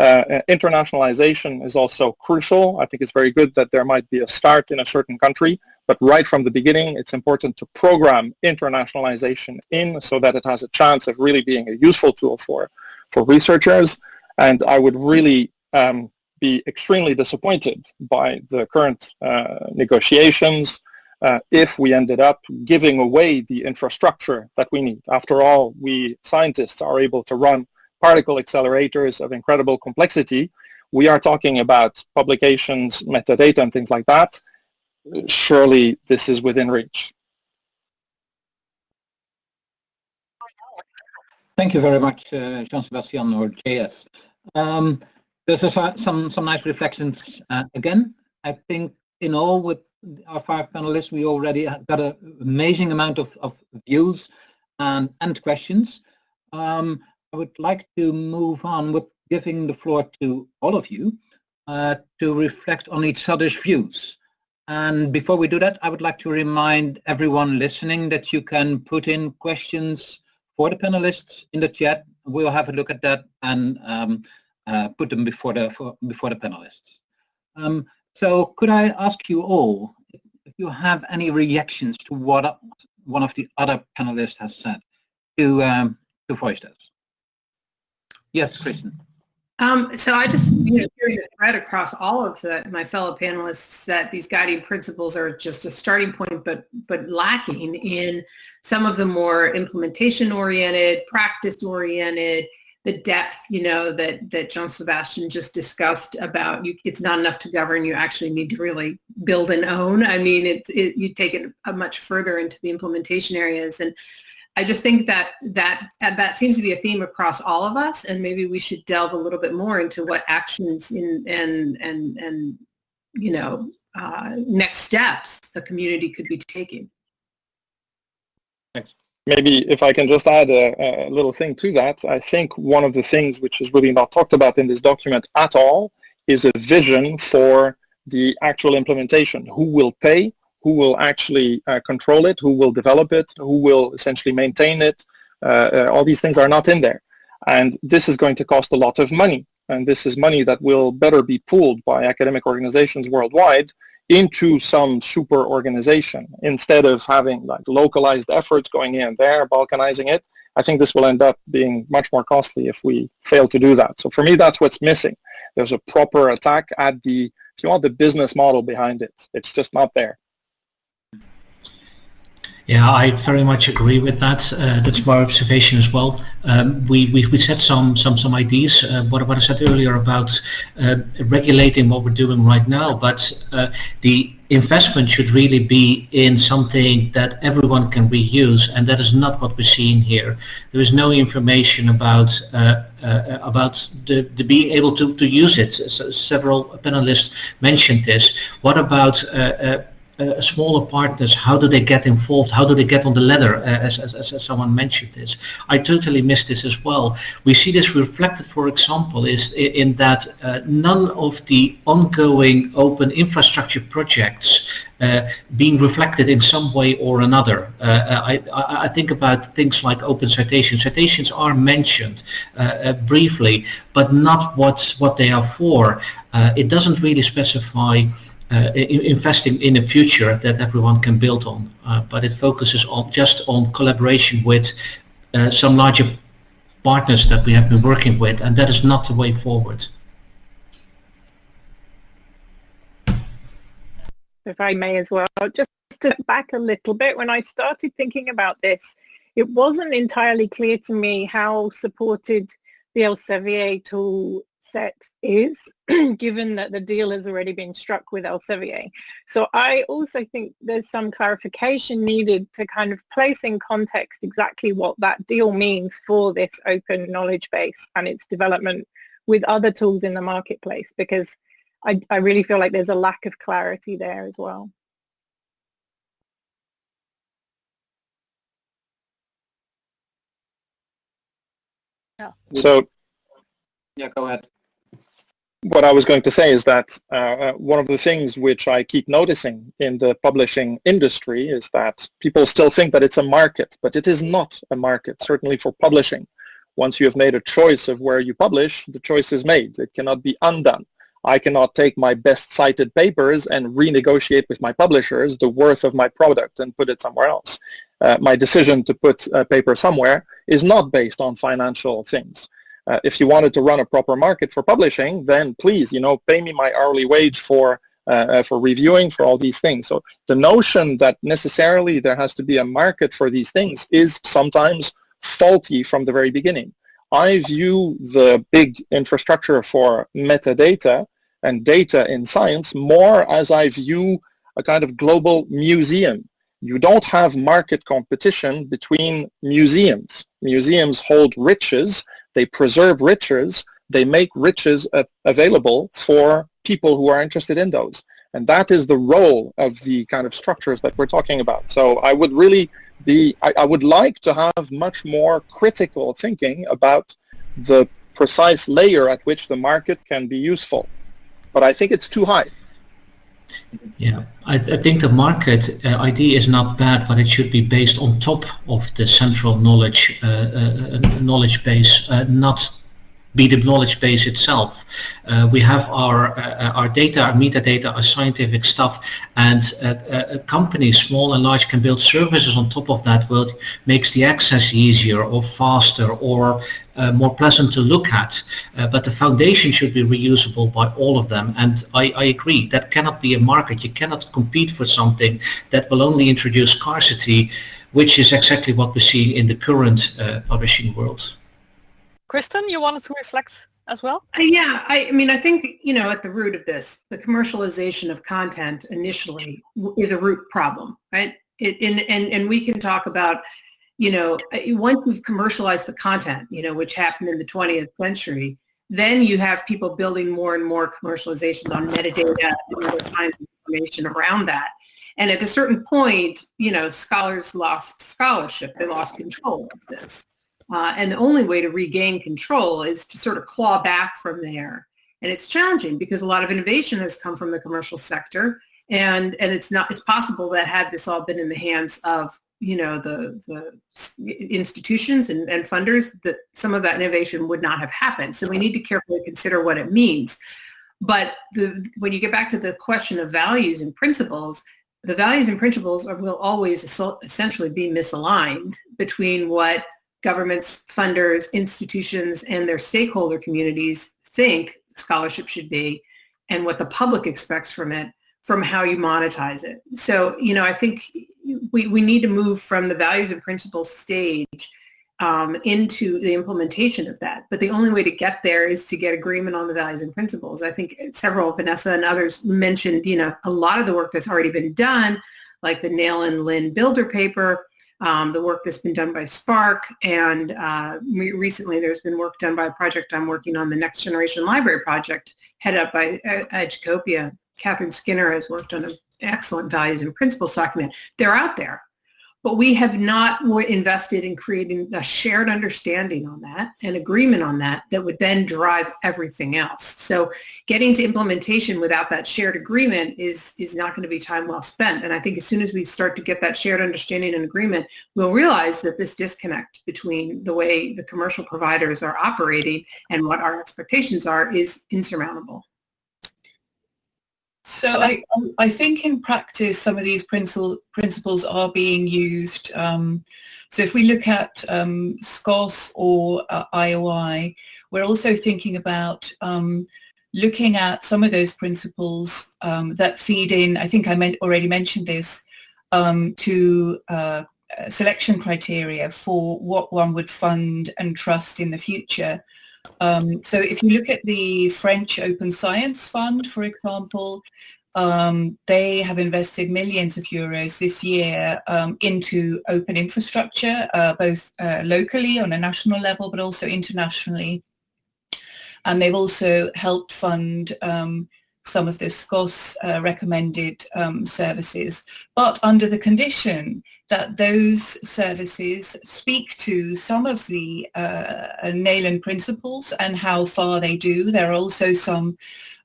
G: Uh, internationalization is also crucial. I think it's very good that there might be a start in a certain country, but right from the beginning, it's important to program internationalization in so that it has a chance of really being a useful tool for, for researchers. And I would really um, be extremely disappointed by the current uh, negotiations uh, if we ended up giving away the infrastructure that we need. After all, we scientists are able to run particle accelerators of incredible complexity. We are talking about publications, metadata, and things like that. Surely this is within reach.
B: Thank you very much, uh, Jean-Sébastien or JS. Um, there's some, some nice reflections uh, again. I think in all with our five panelists, we already got an amazing amount of, of views and, and questions. Um, I would like to move on with giving the floor to all of you uh, to reflect on each other's views. And before we do that, I would like to remind everyone listening that you can put in questions for the panelists in the chat. We'll have a look at that and um, uh, put them before the for, before the panelists. Um, so could I ask you all if you have any reactions to what one of the other panelists has said to um, to voice? Yes, Kristen.
C: Um, so I just you know, hear the thread across all of the, my fellow panelists that these guiding principles are just a starting point, but but lacking in some of the more implementation-oriented, practice-oriented, the depth, you know, that that Jean Sébastien just discussed about. You, it's not enough to govern. You actually need to really build and own. I mean, it, it you take it a much further into the implementation areas and I just think that that that seems to be a theme across all of us, and maybe we should delve a little bit more into what actions in, and and and you know uh, next steps the community could be taking.
G: Thanks. Maybe if I can just add a, a little thing to that, I think one of the things which is really not talked about in this document at all is a vision for the actual implementation. Who will pay? Who will actually uh, control it, who will develop it, who will essentially maintain it. Uh, uh, all these things are not in there. And this is going to cost a lot of money. And this is money that will better be pooled by academic organizations worldwide into some super organization instead of having like localized efforts going and there, balkanizing it. I think this will end up being much more costly if we fail to do that. So for me, that's what's missing. There's a proper attack at the, if you want, the business model behind it. It's just not there.
D: Yeah, I very much agree with that. Uh, that's my observation as well. Um, we, we, we set some some some ideas. Uh, what, what I said earlier about uh, regulating what we're doing right now, but uh, the investment should really be in something that everyone can reuse, and that is not what we're seeing here. There is no information about uh, uh, about the, the, being able to, to use it. So several panelists mentioned this. What about uh, smaller partners, how do they get involved? How do they get on the ladder, uh, as, as, as, someone mentioned this? I totally missed this as well. We see this reflected, for example, is in that uh, none of the ongoing open infrastructure projects uh, being reflected in some way or another. Uh, I, I, think about things like open citations. Citations are mentioned uh, briefly, but not what, what they are for. it doesn't really specify uh, investing in a future that everyone can build on. Uh, but it focuses on just on collaboration with uh, some larger partners that we have been working with, and that is not the way forward.
F: If I may as well, just to back a little bit, when I started thinking about this, it wasn't entirely clear to me how supported the Elsevier tool set is, given that the deal has already been struck with Elsevier. So I also think there's some clarification needed to kind of place in context exactly what that deal means for this open knowledge base and its development with other tools in the marketplace, because I, I really feel like there's a lack of clarity there as well.
B: Yeah. So, yeah, go ahead
G: what I was going to say is that uh, uh, one of the things which I keep noticing in the publishing industry is that people still think that it's a market, but it is not a market, certainly for publishing. Once you have made a choice of where you publish, the choice is made. It cannot be undone. I cannot take my best cited papers and renegotiate with my publishers the worth of my product and put it somewhere else. Uh, my decision to put a paper somewhere is not based on financial things. Uh, if you wanted to run a proper market for publishing, then please, you know, pay me my hourly wage for uh, uh for reviewing, for all these things. So the notion that necessarily there has to be a market for these things is sometimes faulty from the very beginning. I view the big infrastructure for metadata and data in science more as I view a kind of global museum. You don't have market competition between museums. Museums hold riches, they preserve riches, they make riches available for people who are interested in those. And that is the role of the kind of structures that we're talking about. So I would really be, I, I would like to have much more critical thinking about the precise layer at which the market can be useful but I think it's too high.
D: Yeah, I, I think the market uh, idea is not bad, but it should be based on top of the central knowledge uh, uh, knowledge base, uh, not be the knowledge base itself. Uh, we have our uh, our data, our metadata, our scientific stuff, and uh, uh companies, small and large, can build services on top of that, which makes the access easier or faster or uh, more pleasant to look at. Uh, but the foundation should be reusable by all of them. And I, I, agree, that cannot be a market. You cannot compete for something that will only introduce scarcity, which is exactly what we see in the current publishing world.
A: Kristen, you wanted to reflect as well?
C: Uh, yeah, I, I, mean, I think, you know, at the root of this, the commercialization of content initially is a root problem, right? It, and, and, and we can talk about, you know, uh, once we've commercialized the content, you know, which happened in the 20th century, then you have people building more and more commercializations on metadata and other kinds of information around that. And at a certain point, you know, scholars lost scholarship. They lost control of this. Uh, and the only way to regain control is to sort of claw back from there. And it's challenging because a lot of innovation has come from the commercial sector. And, and it's not, it's possible that had this all been in the hands of, you know, the, the institutions and, and funders, that some of that innovation would not have happened. So we need to carefully consider what it means. But the, when you get back to the question of values and principles, the values and principles are, will always essentially be misaligned between what governments, funders, institutions, and their stakeholder communities think scholarship should be and what the public expects from it from how you monetize it. So, you know, I think we, we need to move from the values and principles stage um, into the implementation of that. But the only way to get there is to get agreement on the values and principles. I think several, Vanessa and others mentioned, you know, a lot of the work that's already been done, like the Neylon and Lin Bilder paper, um, the work that's been done by SPARC, and uh, recently there's been work done by a project I'm working on, the Next Generation Library Project, headed up by Educopia. Katherine Skinner has worked on an excellent values and principles document. They're out there but we have not invested in creating a shared understanding on that, an agreement on that, that would then drive everything else. So getting to implementation without that shared agreement is, is not going to be time well spent. And I think as soon as we start to get that shared understanding and agreement, we'll realize that this disconnect between the way the commercial providers are operating and what our expectations are is insurmountable.
E: So I, I think in practice some of these principles principles are being used. Um, so if we look at um, SCOSS or uh, IOI, we're also thinking about um, looking at some of those principles um, that feed in, I think I meant, already mentioned this, um, to uh, selection criteria for what one would fund and trust in the future. Um, so if you look at the French Open Science Fund, for example, um, they have invested millions of euros this year um, into open infrastructure, uh, both uh, locally on a national level, but also internationally. And they've also helped fund um, some of the SCOSS uh, recommended um, services, but under the condition that those services speak to some of the uh, Neylon principles and how far they do. There are also some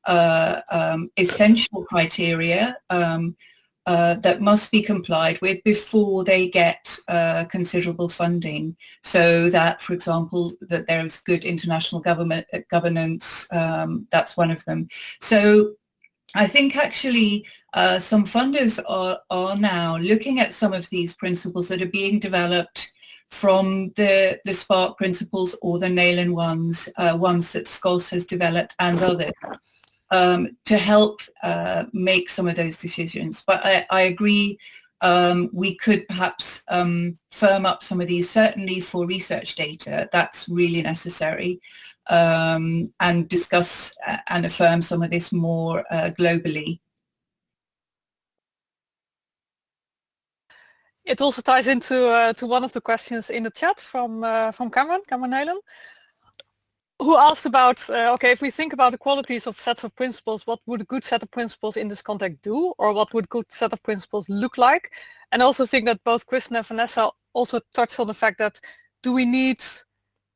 E: uh, um, essential criteria um, uh, that must be complied with before they get uh, considerable funding so that, for example, that there's good international government uh, governance, um, that's one of them. So I think actually uh, some funders are, are now looking at some of these principles that are being developed from the, the SPARC principles or the Neylon ones, uh, ones that SCOSS has developed and others, um, to help uh, make some of those decisions. But I, I agree um, we could perhaps um, firm up some of these, certainly for research data, that's really necessary, um, and discuss uh, and affirm some of this more uh, globally.
A: It also ties into uh, to one of the questions in the chat from uh, from Cameron, Cameron Neylon, who asked about, uh, okay, if we think about the qualities of sets of principles, what would a good set of principles in this context do, or what would a good set of principles look like? And also think that both Kristen and Vanessa also touched on the fact that do we need,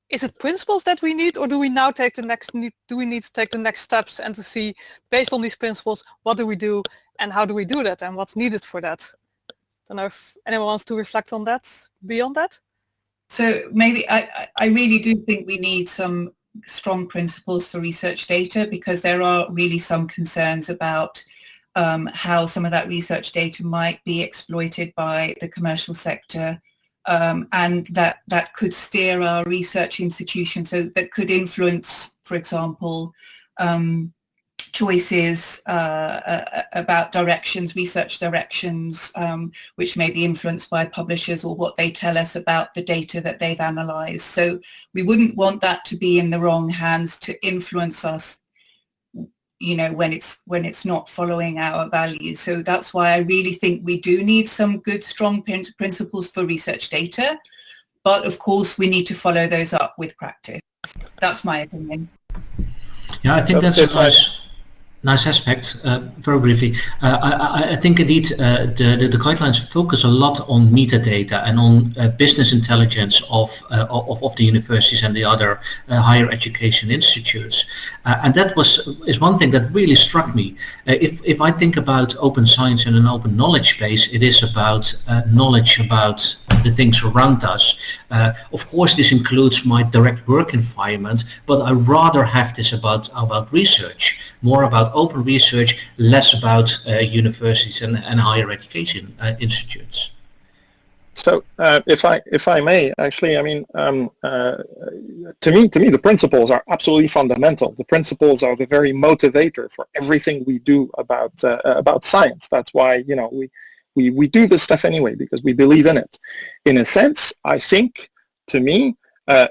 A: is it principles that we need, or do we now take the next, do we need to take the next steps and to see, based on these principles, what do we do and how do we do that and what's needed for that? I don't know if anyone wants to reflect on that beyond that.
E: So maybe I, I really do think we need some strong principles for research data because there are really some concerns about um, how some of that research data might be exploited by the commercial sector um, and that that could steer our research institutions so that could influence, for example, um, choices uh, uh, about directions, research directions, um, which may be influenced by publishers or what they tell us about the data that they've analysed. So we wouldn't want that to be in the wrong hands to influence us you know when it's when it's not following our values. So that's why i really think we do need some good strong principles for research data. But of course we need to follow those up with practice. That's my opinion.
D: Yeah i think that's a nice nice aspect. Uh, very briefly, uh, I, I, think indeed uh, the, the, the, guidelines focus a lot on metadata and on uh, business intelligence of, uh, of, of the universities and the other uh, higher education institutes, and that was is one thing that really struck me. if if I think about open science and an open knowledge base, it is about knowledge about the things around us. of course, this includes my direct work environment, but I rather have this about about research, more about open research, less about uh, universities and, and, higher education uh, institutes.
G: So, uh, if I if I may, actually, I mean, um, uh, to me, to me, the principles are absolutely fundamental. The principles are the very motivator for everything we do about uh, about science. That's why you know we we we do this stuff anyway because we believe in it. In a sense, I think, to me, uh,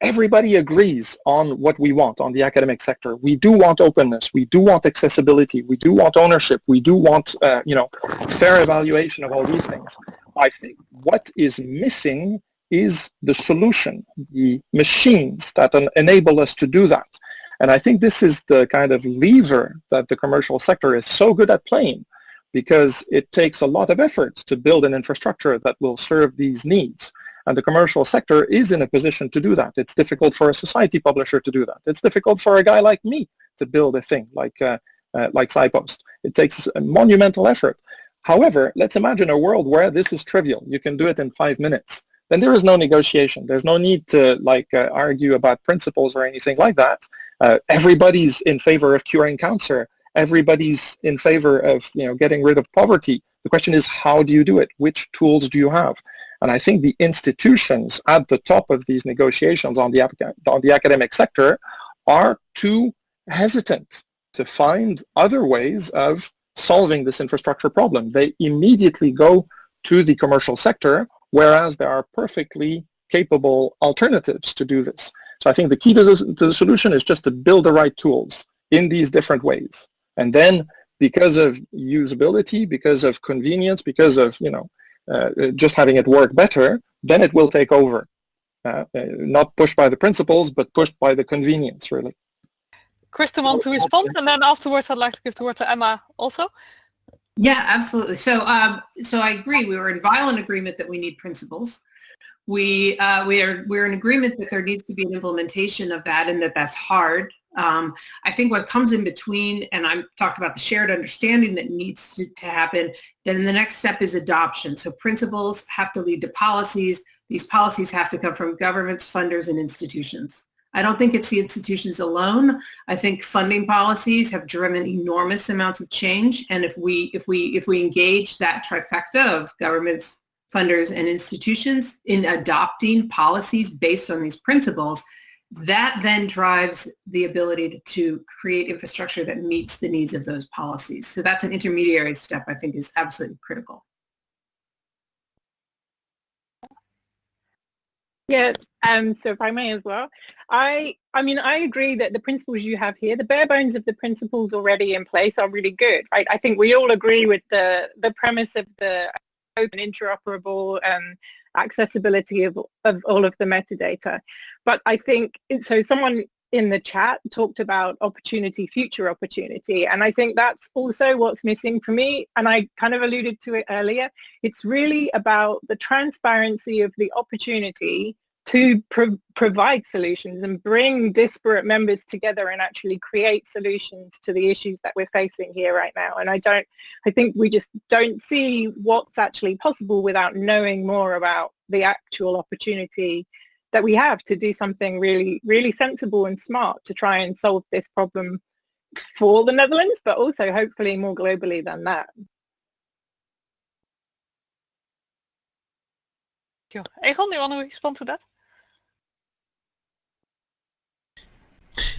G: everybody agrees on what we want on the academic sector. We do want openness. We do want accessibility. We do want ownership. We do want, uh, you know, fair evaluation of all these things. I think what is missing is the solution, the machines that enable us to do that. And I think this is the kind of lever that the commercial sector is so good at playing because it takes a lot of effort to build an infrastructure that will serve these needs. And the commercial sector is in a position to do that. It's difficult for a society publisher to do that. It's difficult for a guy like me to build a thing like, uh, uh, like SciPost. It takes a monumental effort. However, let's imagine a world where this is trivial. You can do it in five minutes. Then there is no negotiation. There's no need to like uh, argue about principles or anything like that. Uh, everybody's in favor of curing cancer. Everybody's in favor of you know getting rid of poverty. The question is, how do you do it? Which tools do you have? And I think the institutions at the top of these negotiations on the, on the academic sector are too hesitant to find other ways of solving this infrastructure problem. They immediately go to the commercial sector, whereas there are perfectly capable alternatives to do this. So I think the key to the, to the solution is just to build the right tools in these different ways. And then because of usability, because of convenience, because of, you know, uh, just having it work better, then it will take over. Uh, uh, not pushed by the principles, but pushed by the convenience, really.
A: Kristen, want to respond, and then afterwards, I'd like to give the word to Emma also.
C: Yeah, absolutely. So, um, so I agree. We were in violent agreement that we need principles. We uh, we are we're in agreement that there needs to be an implementation of that, and that that's hard. Um, I think what comes in between, and I'm talked about the shared understanding that needs to, to happen, then the next step is adoption. So principles have to lead to policies. These policies have to come from governments, funders, and institutions. I don't think it's the institutions alone. I think funding policies have driven enormous amounts of change. And if we, if we, if we engage that trifecta of governments, funders, and institutions in adopting policies based on these principles, that then drives the ability to create infrastructure that meets the needs of those policies. So that's an intermediary step I think is absolutely critical.
F: Yeah, um, so if I may as well, I, I mean, I agree that the principles you have here, the bare bones of the principles already in place are really good, right? I think we all agree with the, the premise of the open interoperable um, accessibility of, of all of the metadata. But I think, so someone in the chat talked about opportunity, future opportunity. And I think that's also what's missing for me. And I kind of alluded to it earlier. It's really about the transparency of the opportunity to pro- provide solutions and bring disparate members together and actually create solutions to the issues that we're facing here right now. And I don't, I think we just don't see what's actually possible without knowing more about the actual opportunity that we have to do something really, really sensible and smart to try and solve this problem for the Netherlands, but also hopefully more globally than that.
A: Sure. Egon, you want to respond to that?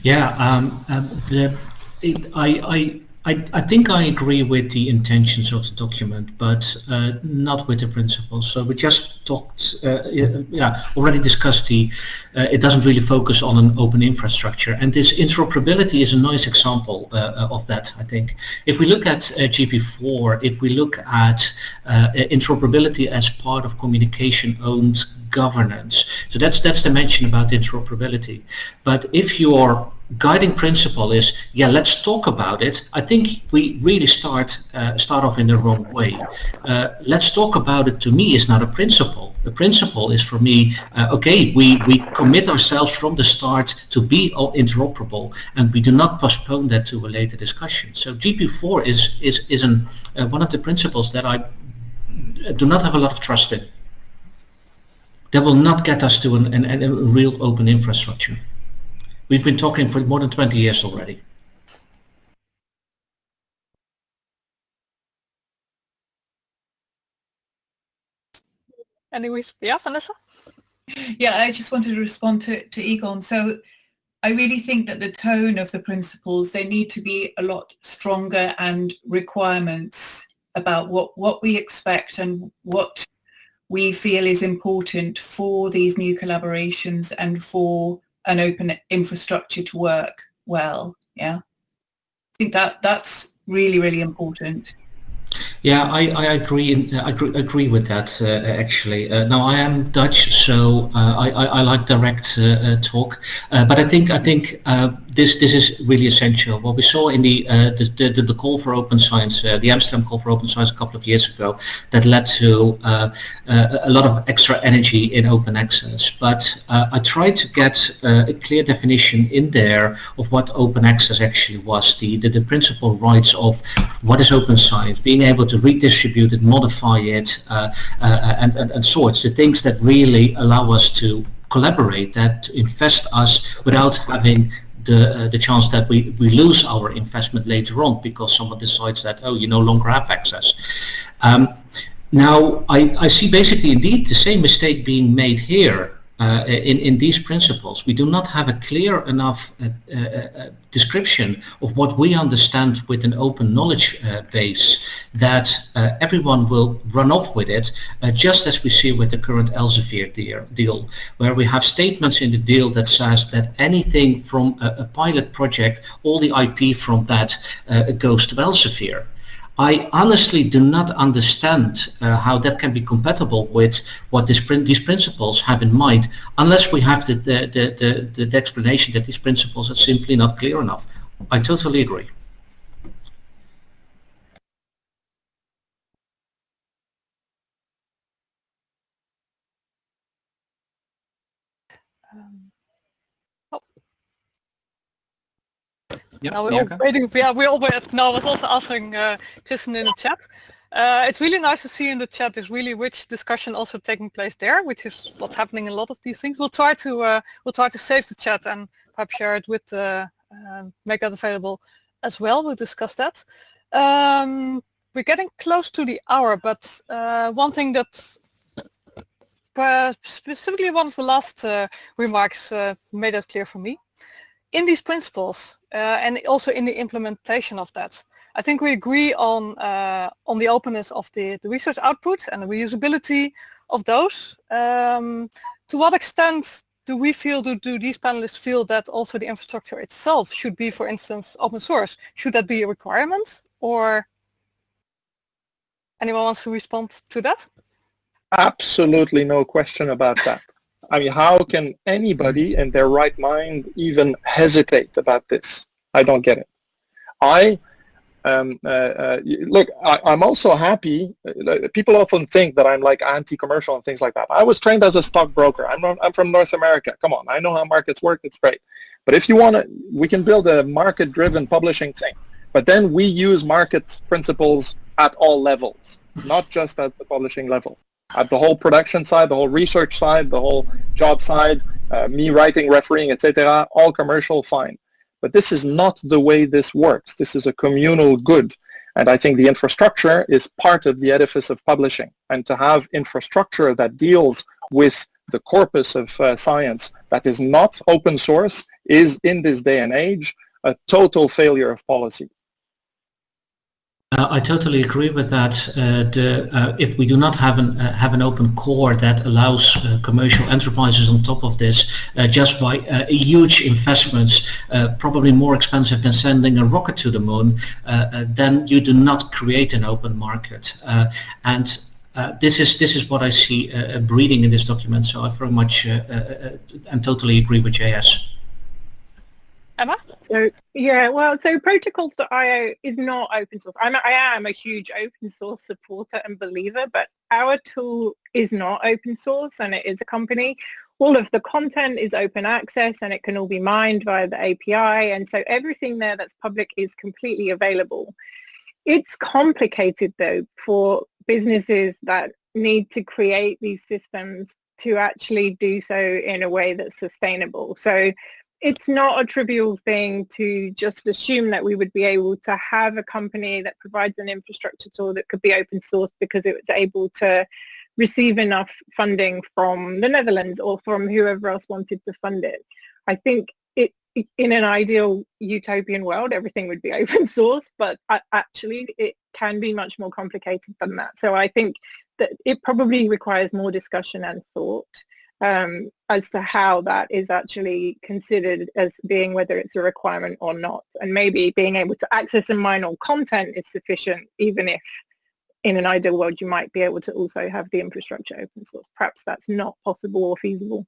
D: Yeah, um, um, the, it, I, I I, I, think I agree with the intentions of the document, but uh, not with the principles. So we just talked, uh, yeah, already discussed the, uh, it doesn't really focus on an open infrastructure. And this interoperability is a nice example uh, of that, I think. If we look at uh, GP4, if we look at uh, interoperability as part of communication-owned governance, so that's, that's the mention about interoperability. But if you're guiding principle is, yeah, let's talk about it. I think we really start uh, start off in the wrong way. Uh, let's talk about it to me is not a principle. The principle is for me, uh, okay, we, we commit ourselves from the start to be interoperable and we do not postpone that to a later discussion. So GP4 is, is, is an, uh, one of the principles that I do not have a lot of trust in. That will not get us to an, an, a real open infrastructure. We've been talking for more than 20 years already.
A: Anyways, yeah, Vanessa?
E: Yeah, I just wanted to respond to, to Egon. So I really think that the tone of the principles, they need to be a lot stronger and requirements about what, what we expect and what we feel is important for these new collaborations and for an open infrastructure to work well. Yeah, I think that that's really really important.
D: Yeah, I, I agree. I agree, agree with that. Uh, actually, uh, now I am Dutch, so uh, I, I, I, like direct uh, uh, talk. Uh, but I think I think this this is really essential. What we saw in the the, the, the, call for open science, the Amsterdam call for open science a couple of years ago, that led to a lot of extra energy in open access. But I tried to get a clear definition in there of what open access actually was. The the, the principal rights of what is open science, being able to redistribute it, modify it, uh, uh, and, and, and sorts, the things that really allow us to collaborate, that invest us without having the, uh, the chance that we, we lose our investment later on because someone decides that, oh, you no longer have access. Um, now, I, I see basically indeed the same mistake being made here uh, in, in these principles. We do not have a clear enough uh, uh, uh description of what we understand with an open knowledge uh, base that everyone will run off with it, just as we see with the current Elsevier deal, where we have statements in the deal that says that anything from a, a pilot project, all the IP from that goes to Elsevier. I honestly do not understand uh, how that can be compatible with what this, these principles have in mind, unless we have the, the, the, the, the explanation that these principles are simply not clear enough. I totally agree.
B: Yep,
A: now we're all waiting. Yeah, we all wait. Now I was also asking uh, Kristen in the chat. Uh, it's really nice to see in the chat there's really rich discussion also taking place there, which is what's happening in a lot of these things. We'll try to uh, we'll try to save the chat and perhaps share it with uh, make that available as well. We'll discuss that. Um, we're getting close to the hour, but uh, one thing that uh, specifically one of the last uh, remarks made that clear for me. In these principles and also in the implementation of that, I think we agree on uh, on the openness of the, the research outputs and the reusability of those. Um, to what extent do we feel, do, do these panelists feel that also the infrastructure itself should be, for instance, open source? Should that be a requirement or anyone wants to respond to that?
G: Absolutely no question about that. I mean, how can anybody in their right mind even hesitate about this? I don't get it. I um, uh, uh, look, I, am also happy. Uh, people often think that I'm like anti-commercial and things like that. I was trained as a stockbroker. I'm, I'm from North America. Come on, I know how markets work. It's great. But if you want to, we can build a market-driven publishing thing. But then we use market principles at all levels, not just at the publishing level. At the whole production side, the whole research side, the whole job side, uh, me writing, refereeing, etc. All commercial, fine. But this is not the way this works. This is a communal good. And I think the infrastructure is part of the edifice of publishing. And to have infrastructure that deals with the corpus of uh, science that is not open source is, in this day and age, a total failure of policy.
D: Uh, I totally agree with that. Uh, the, uh, if we do not have an uh, have an open core that allows uh, commercial enterprises on top of this, uh, just by huge investments, probably more expensive than sending a rocket to the moon, then you do not create an open market. and this is this is what I see breeding in this document. So I very much and totally agree with JS.
A: Emma?
F: So yeah, well, so protocols.io is not open source. I'm, I am a huge open source supporter and believer, but our tool is not open source and it is a company. All of the content is open access and it can all be mined via the API. And so everything there that's public is completely available. It's complicated though for businesses that need to create these systems to actually do so in a way that's sustainable. So it's not a trivial thing to just assume that we would be able to have a company that provides an infrastructure tool that could be open source because it was able to receive enough funding from the Netherlands or from whoever else wanted to fund it. I think it, in an ideal utopian world, everything would be open source, but actually it can be much more complicated than that. So I think that it probably requires more discussion and thought um, as to how that is actually considered as being whether it's a requirement or not. And maybe being able to access and mine all content is sufficient, even if in an ideal world you might be able to also have the infrastructure open source. Perhaps that's not possible or feasible.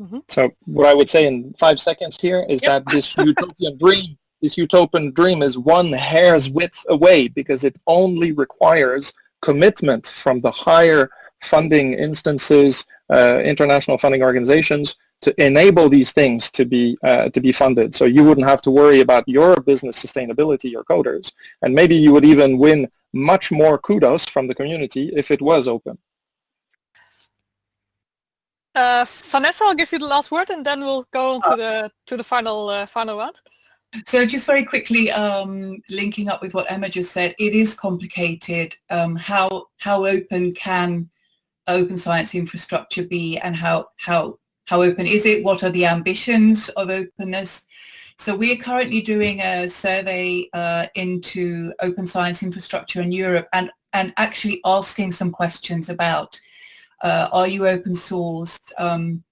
G: Mm-hmm. So what I would say in five seconds here is yep. that this utopian dream, this utopian dream is one hair's width away because it only requires commitment from the higher funding instances, uh, international funding organizations to enable these things to be uh, to be funded. So you wouldn't have to worry about your business sustainability, your coders, and maybe you would even win much more kudos from the community if it was open.
A: Uh, Vanessa, I'll give you the last word, and then we'll go on to the to the final uh, final round.
E: So just very quickly, um, linking up with what Emma just said, it is complicated. Um, how how open can open science infrastructure be and how, how, how open is it? What are the ambitions of openness? So we are currently doing a survey uh, into open science infrastructure in Europe and, and actually asking some questions about uh, are you open source? Um,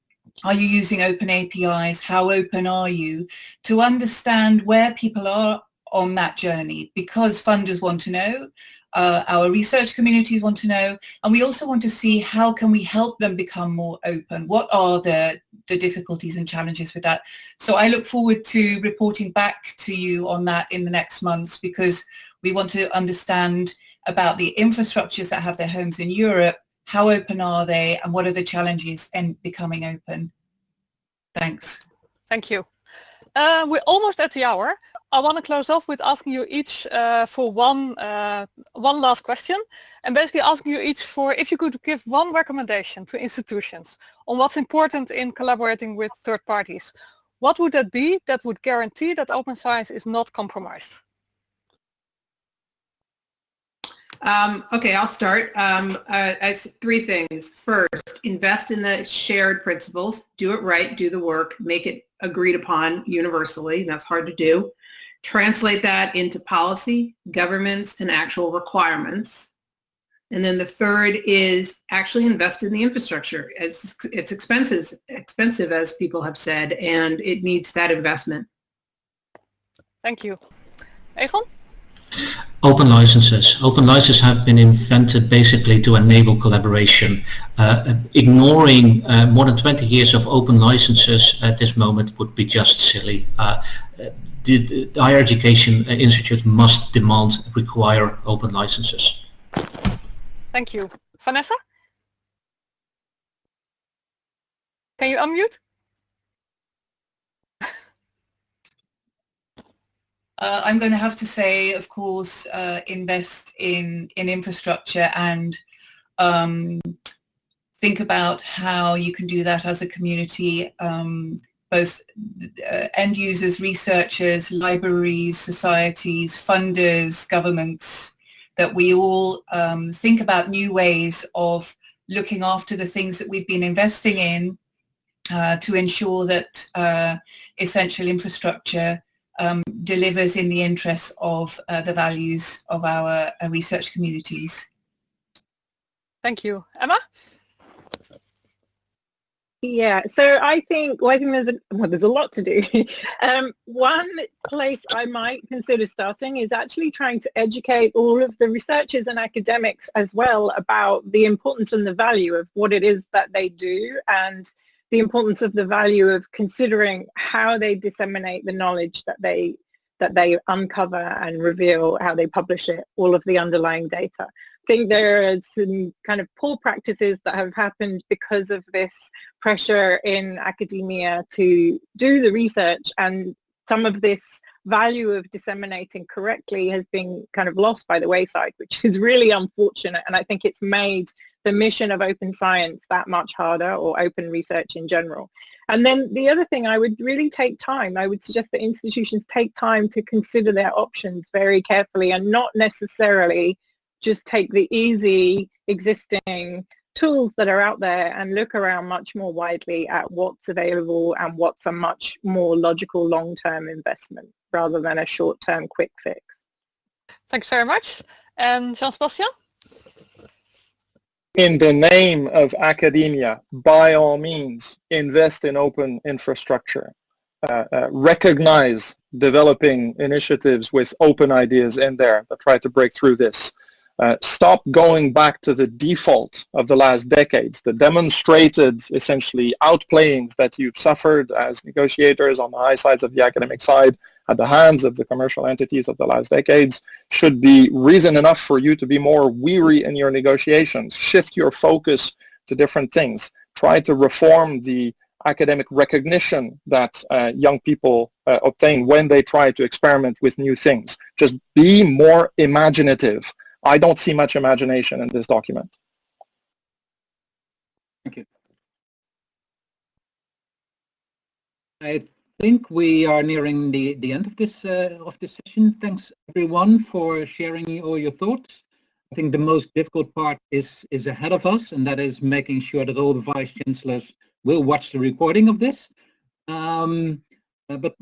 E: are you using open APIs? How open are you? To understand where people are on that journey because funders want to know uh, our research communities want to know, and we also want to see how can we help them become more open. What are the, the difficulties and challenges with that? So I look forward to reporting back to you on that in the next months because we want to understand about the infrastructures that have their homes in Europe, how open are they, and what are the challenges in becoming open? Thanks.
A: Thank you. Uh, we're almost at the hour. I want to close off with asking you each uh, for one uh, one last question, and basically asking you each for if you could give one recommendation to institutions on what's important in collaborating with third parties. What would that be that would guarantee that open science is not compromised?
C: Um, okay, I'll start. Um, uh, three things. First, invest in the shared principles. Do it right. Do the work. Make it agreed upon universally. That's hard to do. Translate that into policy, governments, and actual requirements. And then the third is actually invest in the infrastructure. It's, it's expensive, expensive, as people have said, and it needs that investment.
A: Thank you. Egon?
D: Open licenses. Open licenses have been invented basically to enable collaboration. Uh, ignoring uh, more than 20 years of open licenses at this moment would be just silly. Uh, the, the, higher education Institute must demand, require open licenses.
A: Thank you. Vanessa? Can you unmute?
E: Uh, I'm going to have to say, of course, uh, invest in, in infrastructure and um, think about how you can do that as a community, um, both uh, end users, researchers, libraries, societies, funders, governments, that we all um, think about new ways of looking after the things that we've been investing in uh, to ensure that uh, essential infrastructure um, delivers in the interests of uh, the values of our uh, research communities.
A: Thank you. Emma?
F: Yeah, so I think, well, I think there's a, well, there's a lot to do. um, one place I might consider starting is actually trying to educate all of the researchers and academics as well about the importance and the value of what it is that they do and the importance of the value of considering how they disseminate the knowledge that they that they uncover and reveal how they publish it, all of the underlying data. I think there are some kind of poor practices that have happened because of this pressure in academia to do the research and some of this value of disseminating correctly has been kind of lost by the wayside, which is really unfortunate. And I think it's made the mission of open science that much harder or open research in general. And then the other thing, I would really take time. I would suggest that institutions take time to consider their options very carefully and not necessarily just take the easy existing tools that are out there and look around much more widely at what's available and what's a much more logical long-term investment rather than a short-term quick fix.
A: Thanks very much. And Jean-Sébastien?
G: In the name of academia, by all means, invest in open infrastructure. Uh, uh, recognize developing initiatives with open ideas in there that try to break through this. Uh, stop going back to the default of the last decades, the demonstrated essentially outplayings that you've suffered as negotiators on the high sides of the academic side at the hands of the commercial entities of the last decades should be reason enough for you to be more weary in your negotiations. Shift your focus to different things. Try to reform the academic recognition that uh, young people uh, obtain when they try to experiment with new things. Just be more imaginative I don't see much imagination in this document.
B: Thank you. I think we are nearing the, the end of this uh, of this session. Thanks everyone for sharing all your thoughts. I think the most difficult part is is ahead of us, and that is making sure that all the vice chancellors will watch the recording of this. Um, uh, but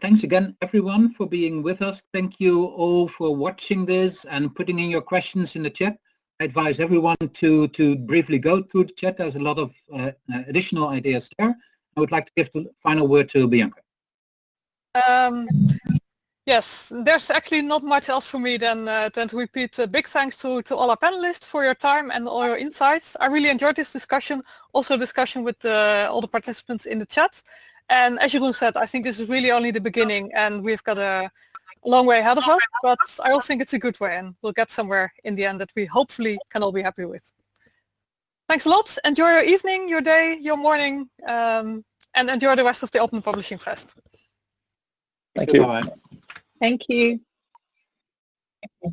B: thanks again, everyone, for being with us. Thank you all for watching this and putting in your questions in the chat. I advise everyone to, to briefly go through the chat. There's a lot of uh, uh additional ideas there. I would like to give the final word to Bianca.
A: Um, yes, there's actually not much else for me than, uh, than to repeat uh, big thanks to, to all our panelists for your time and all your insights. I really enjoyed this discussion, also discussion with uh, all the participants in the chat. And as Jeroen said, I think this is really only the beginning and we've got a long way ahead of us, but I also think it's a good way and we'll get somewhere in the end that we hopefully can all be happy with. Thanks a lot. Enjoy your evening, your day, your morning, um, and enjoy the rest of the Open Publishing Fest.
G: Thank you. Bye.
F: Thank you.
E: Okay.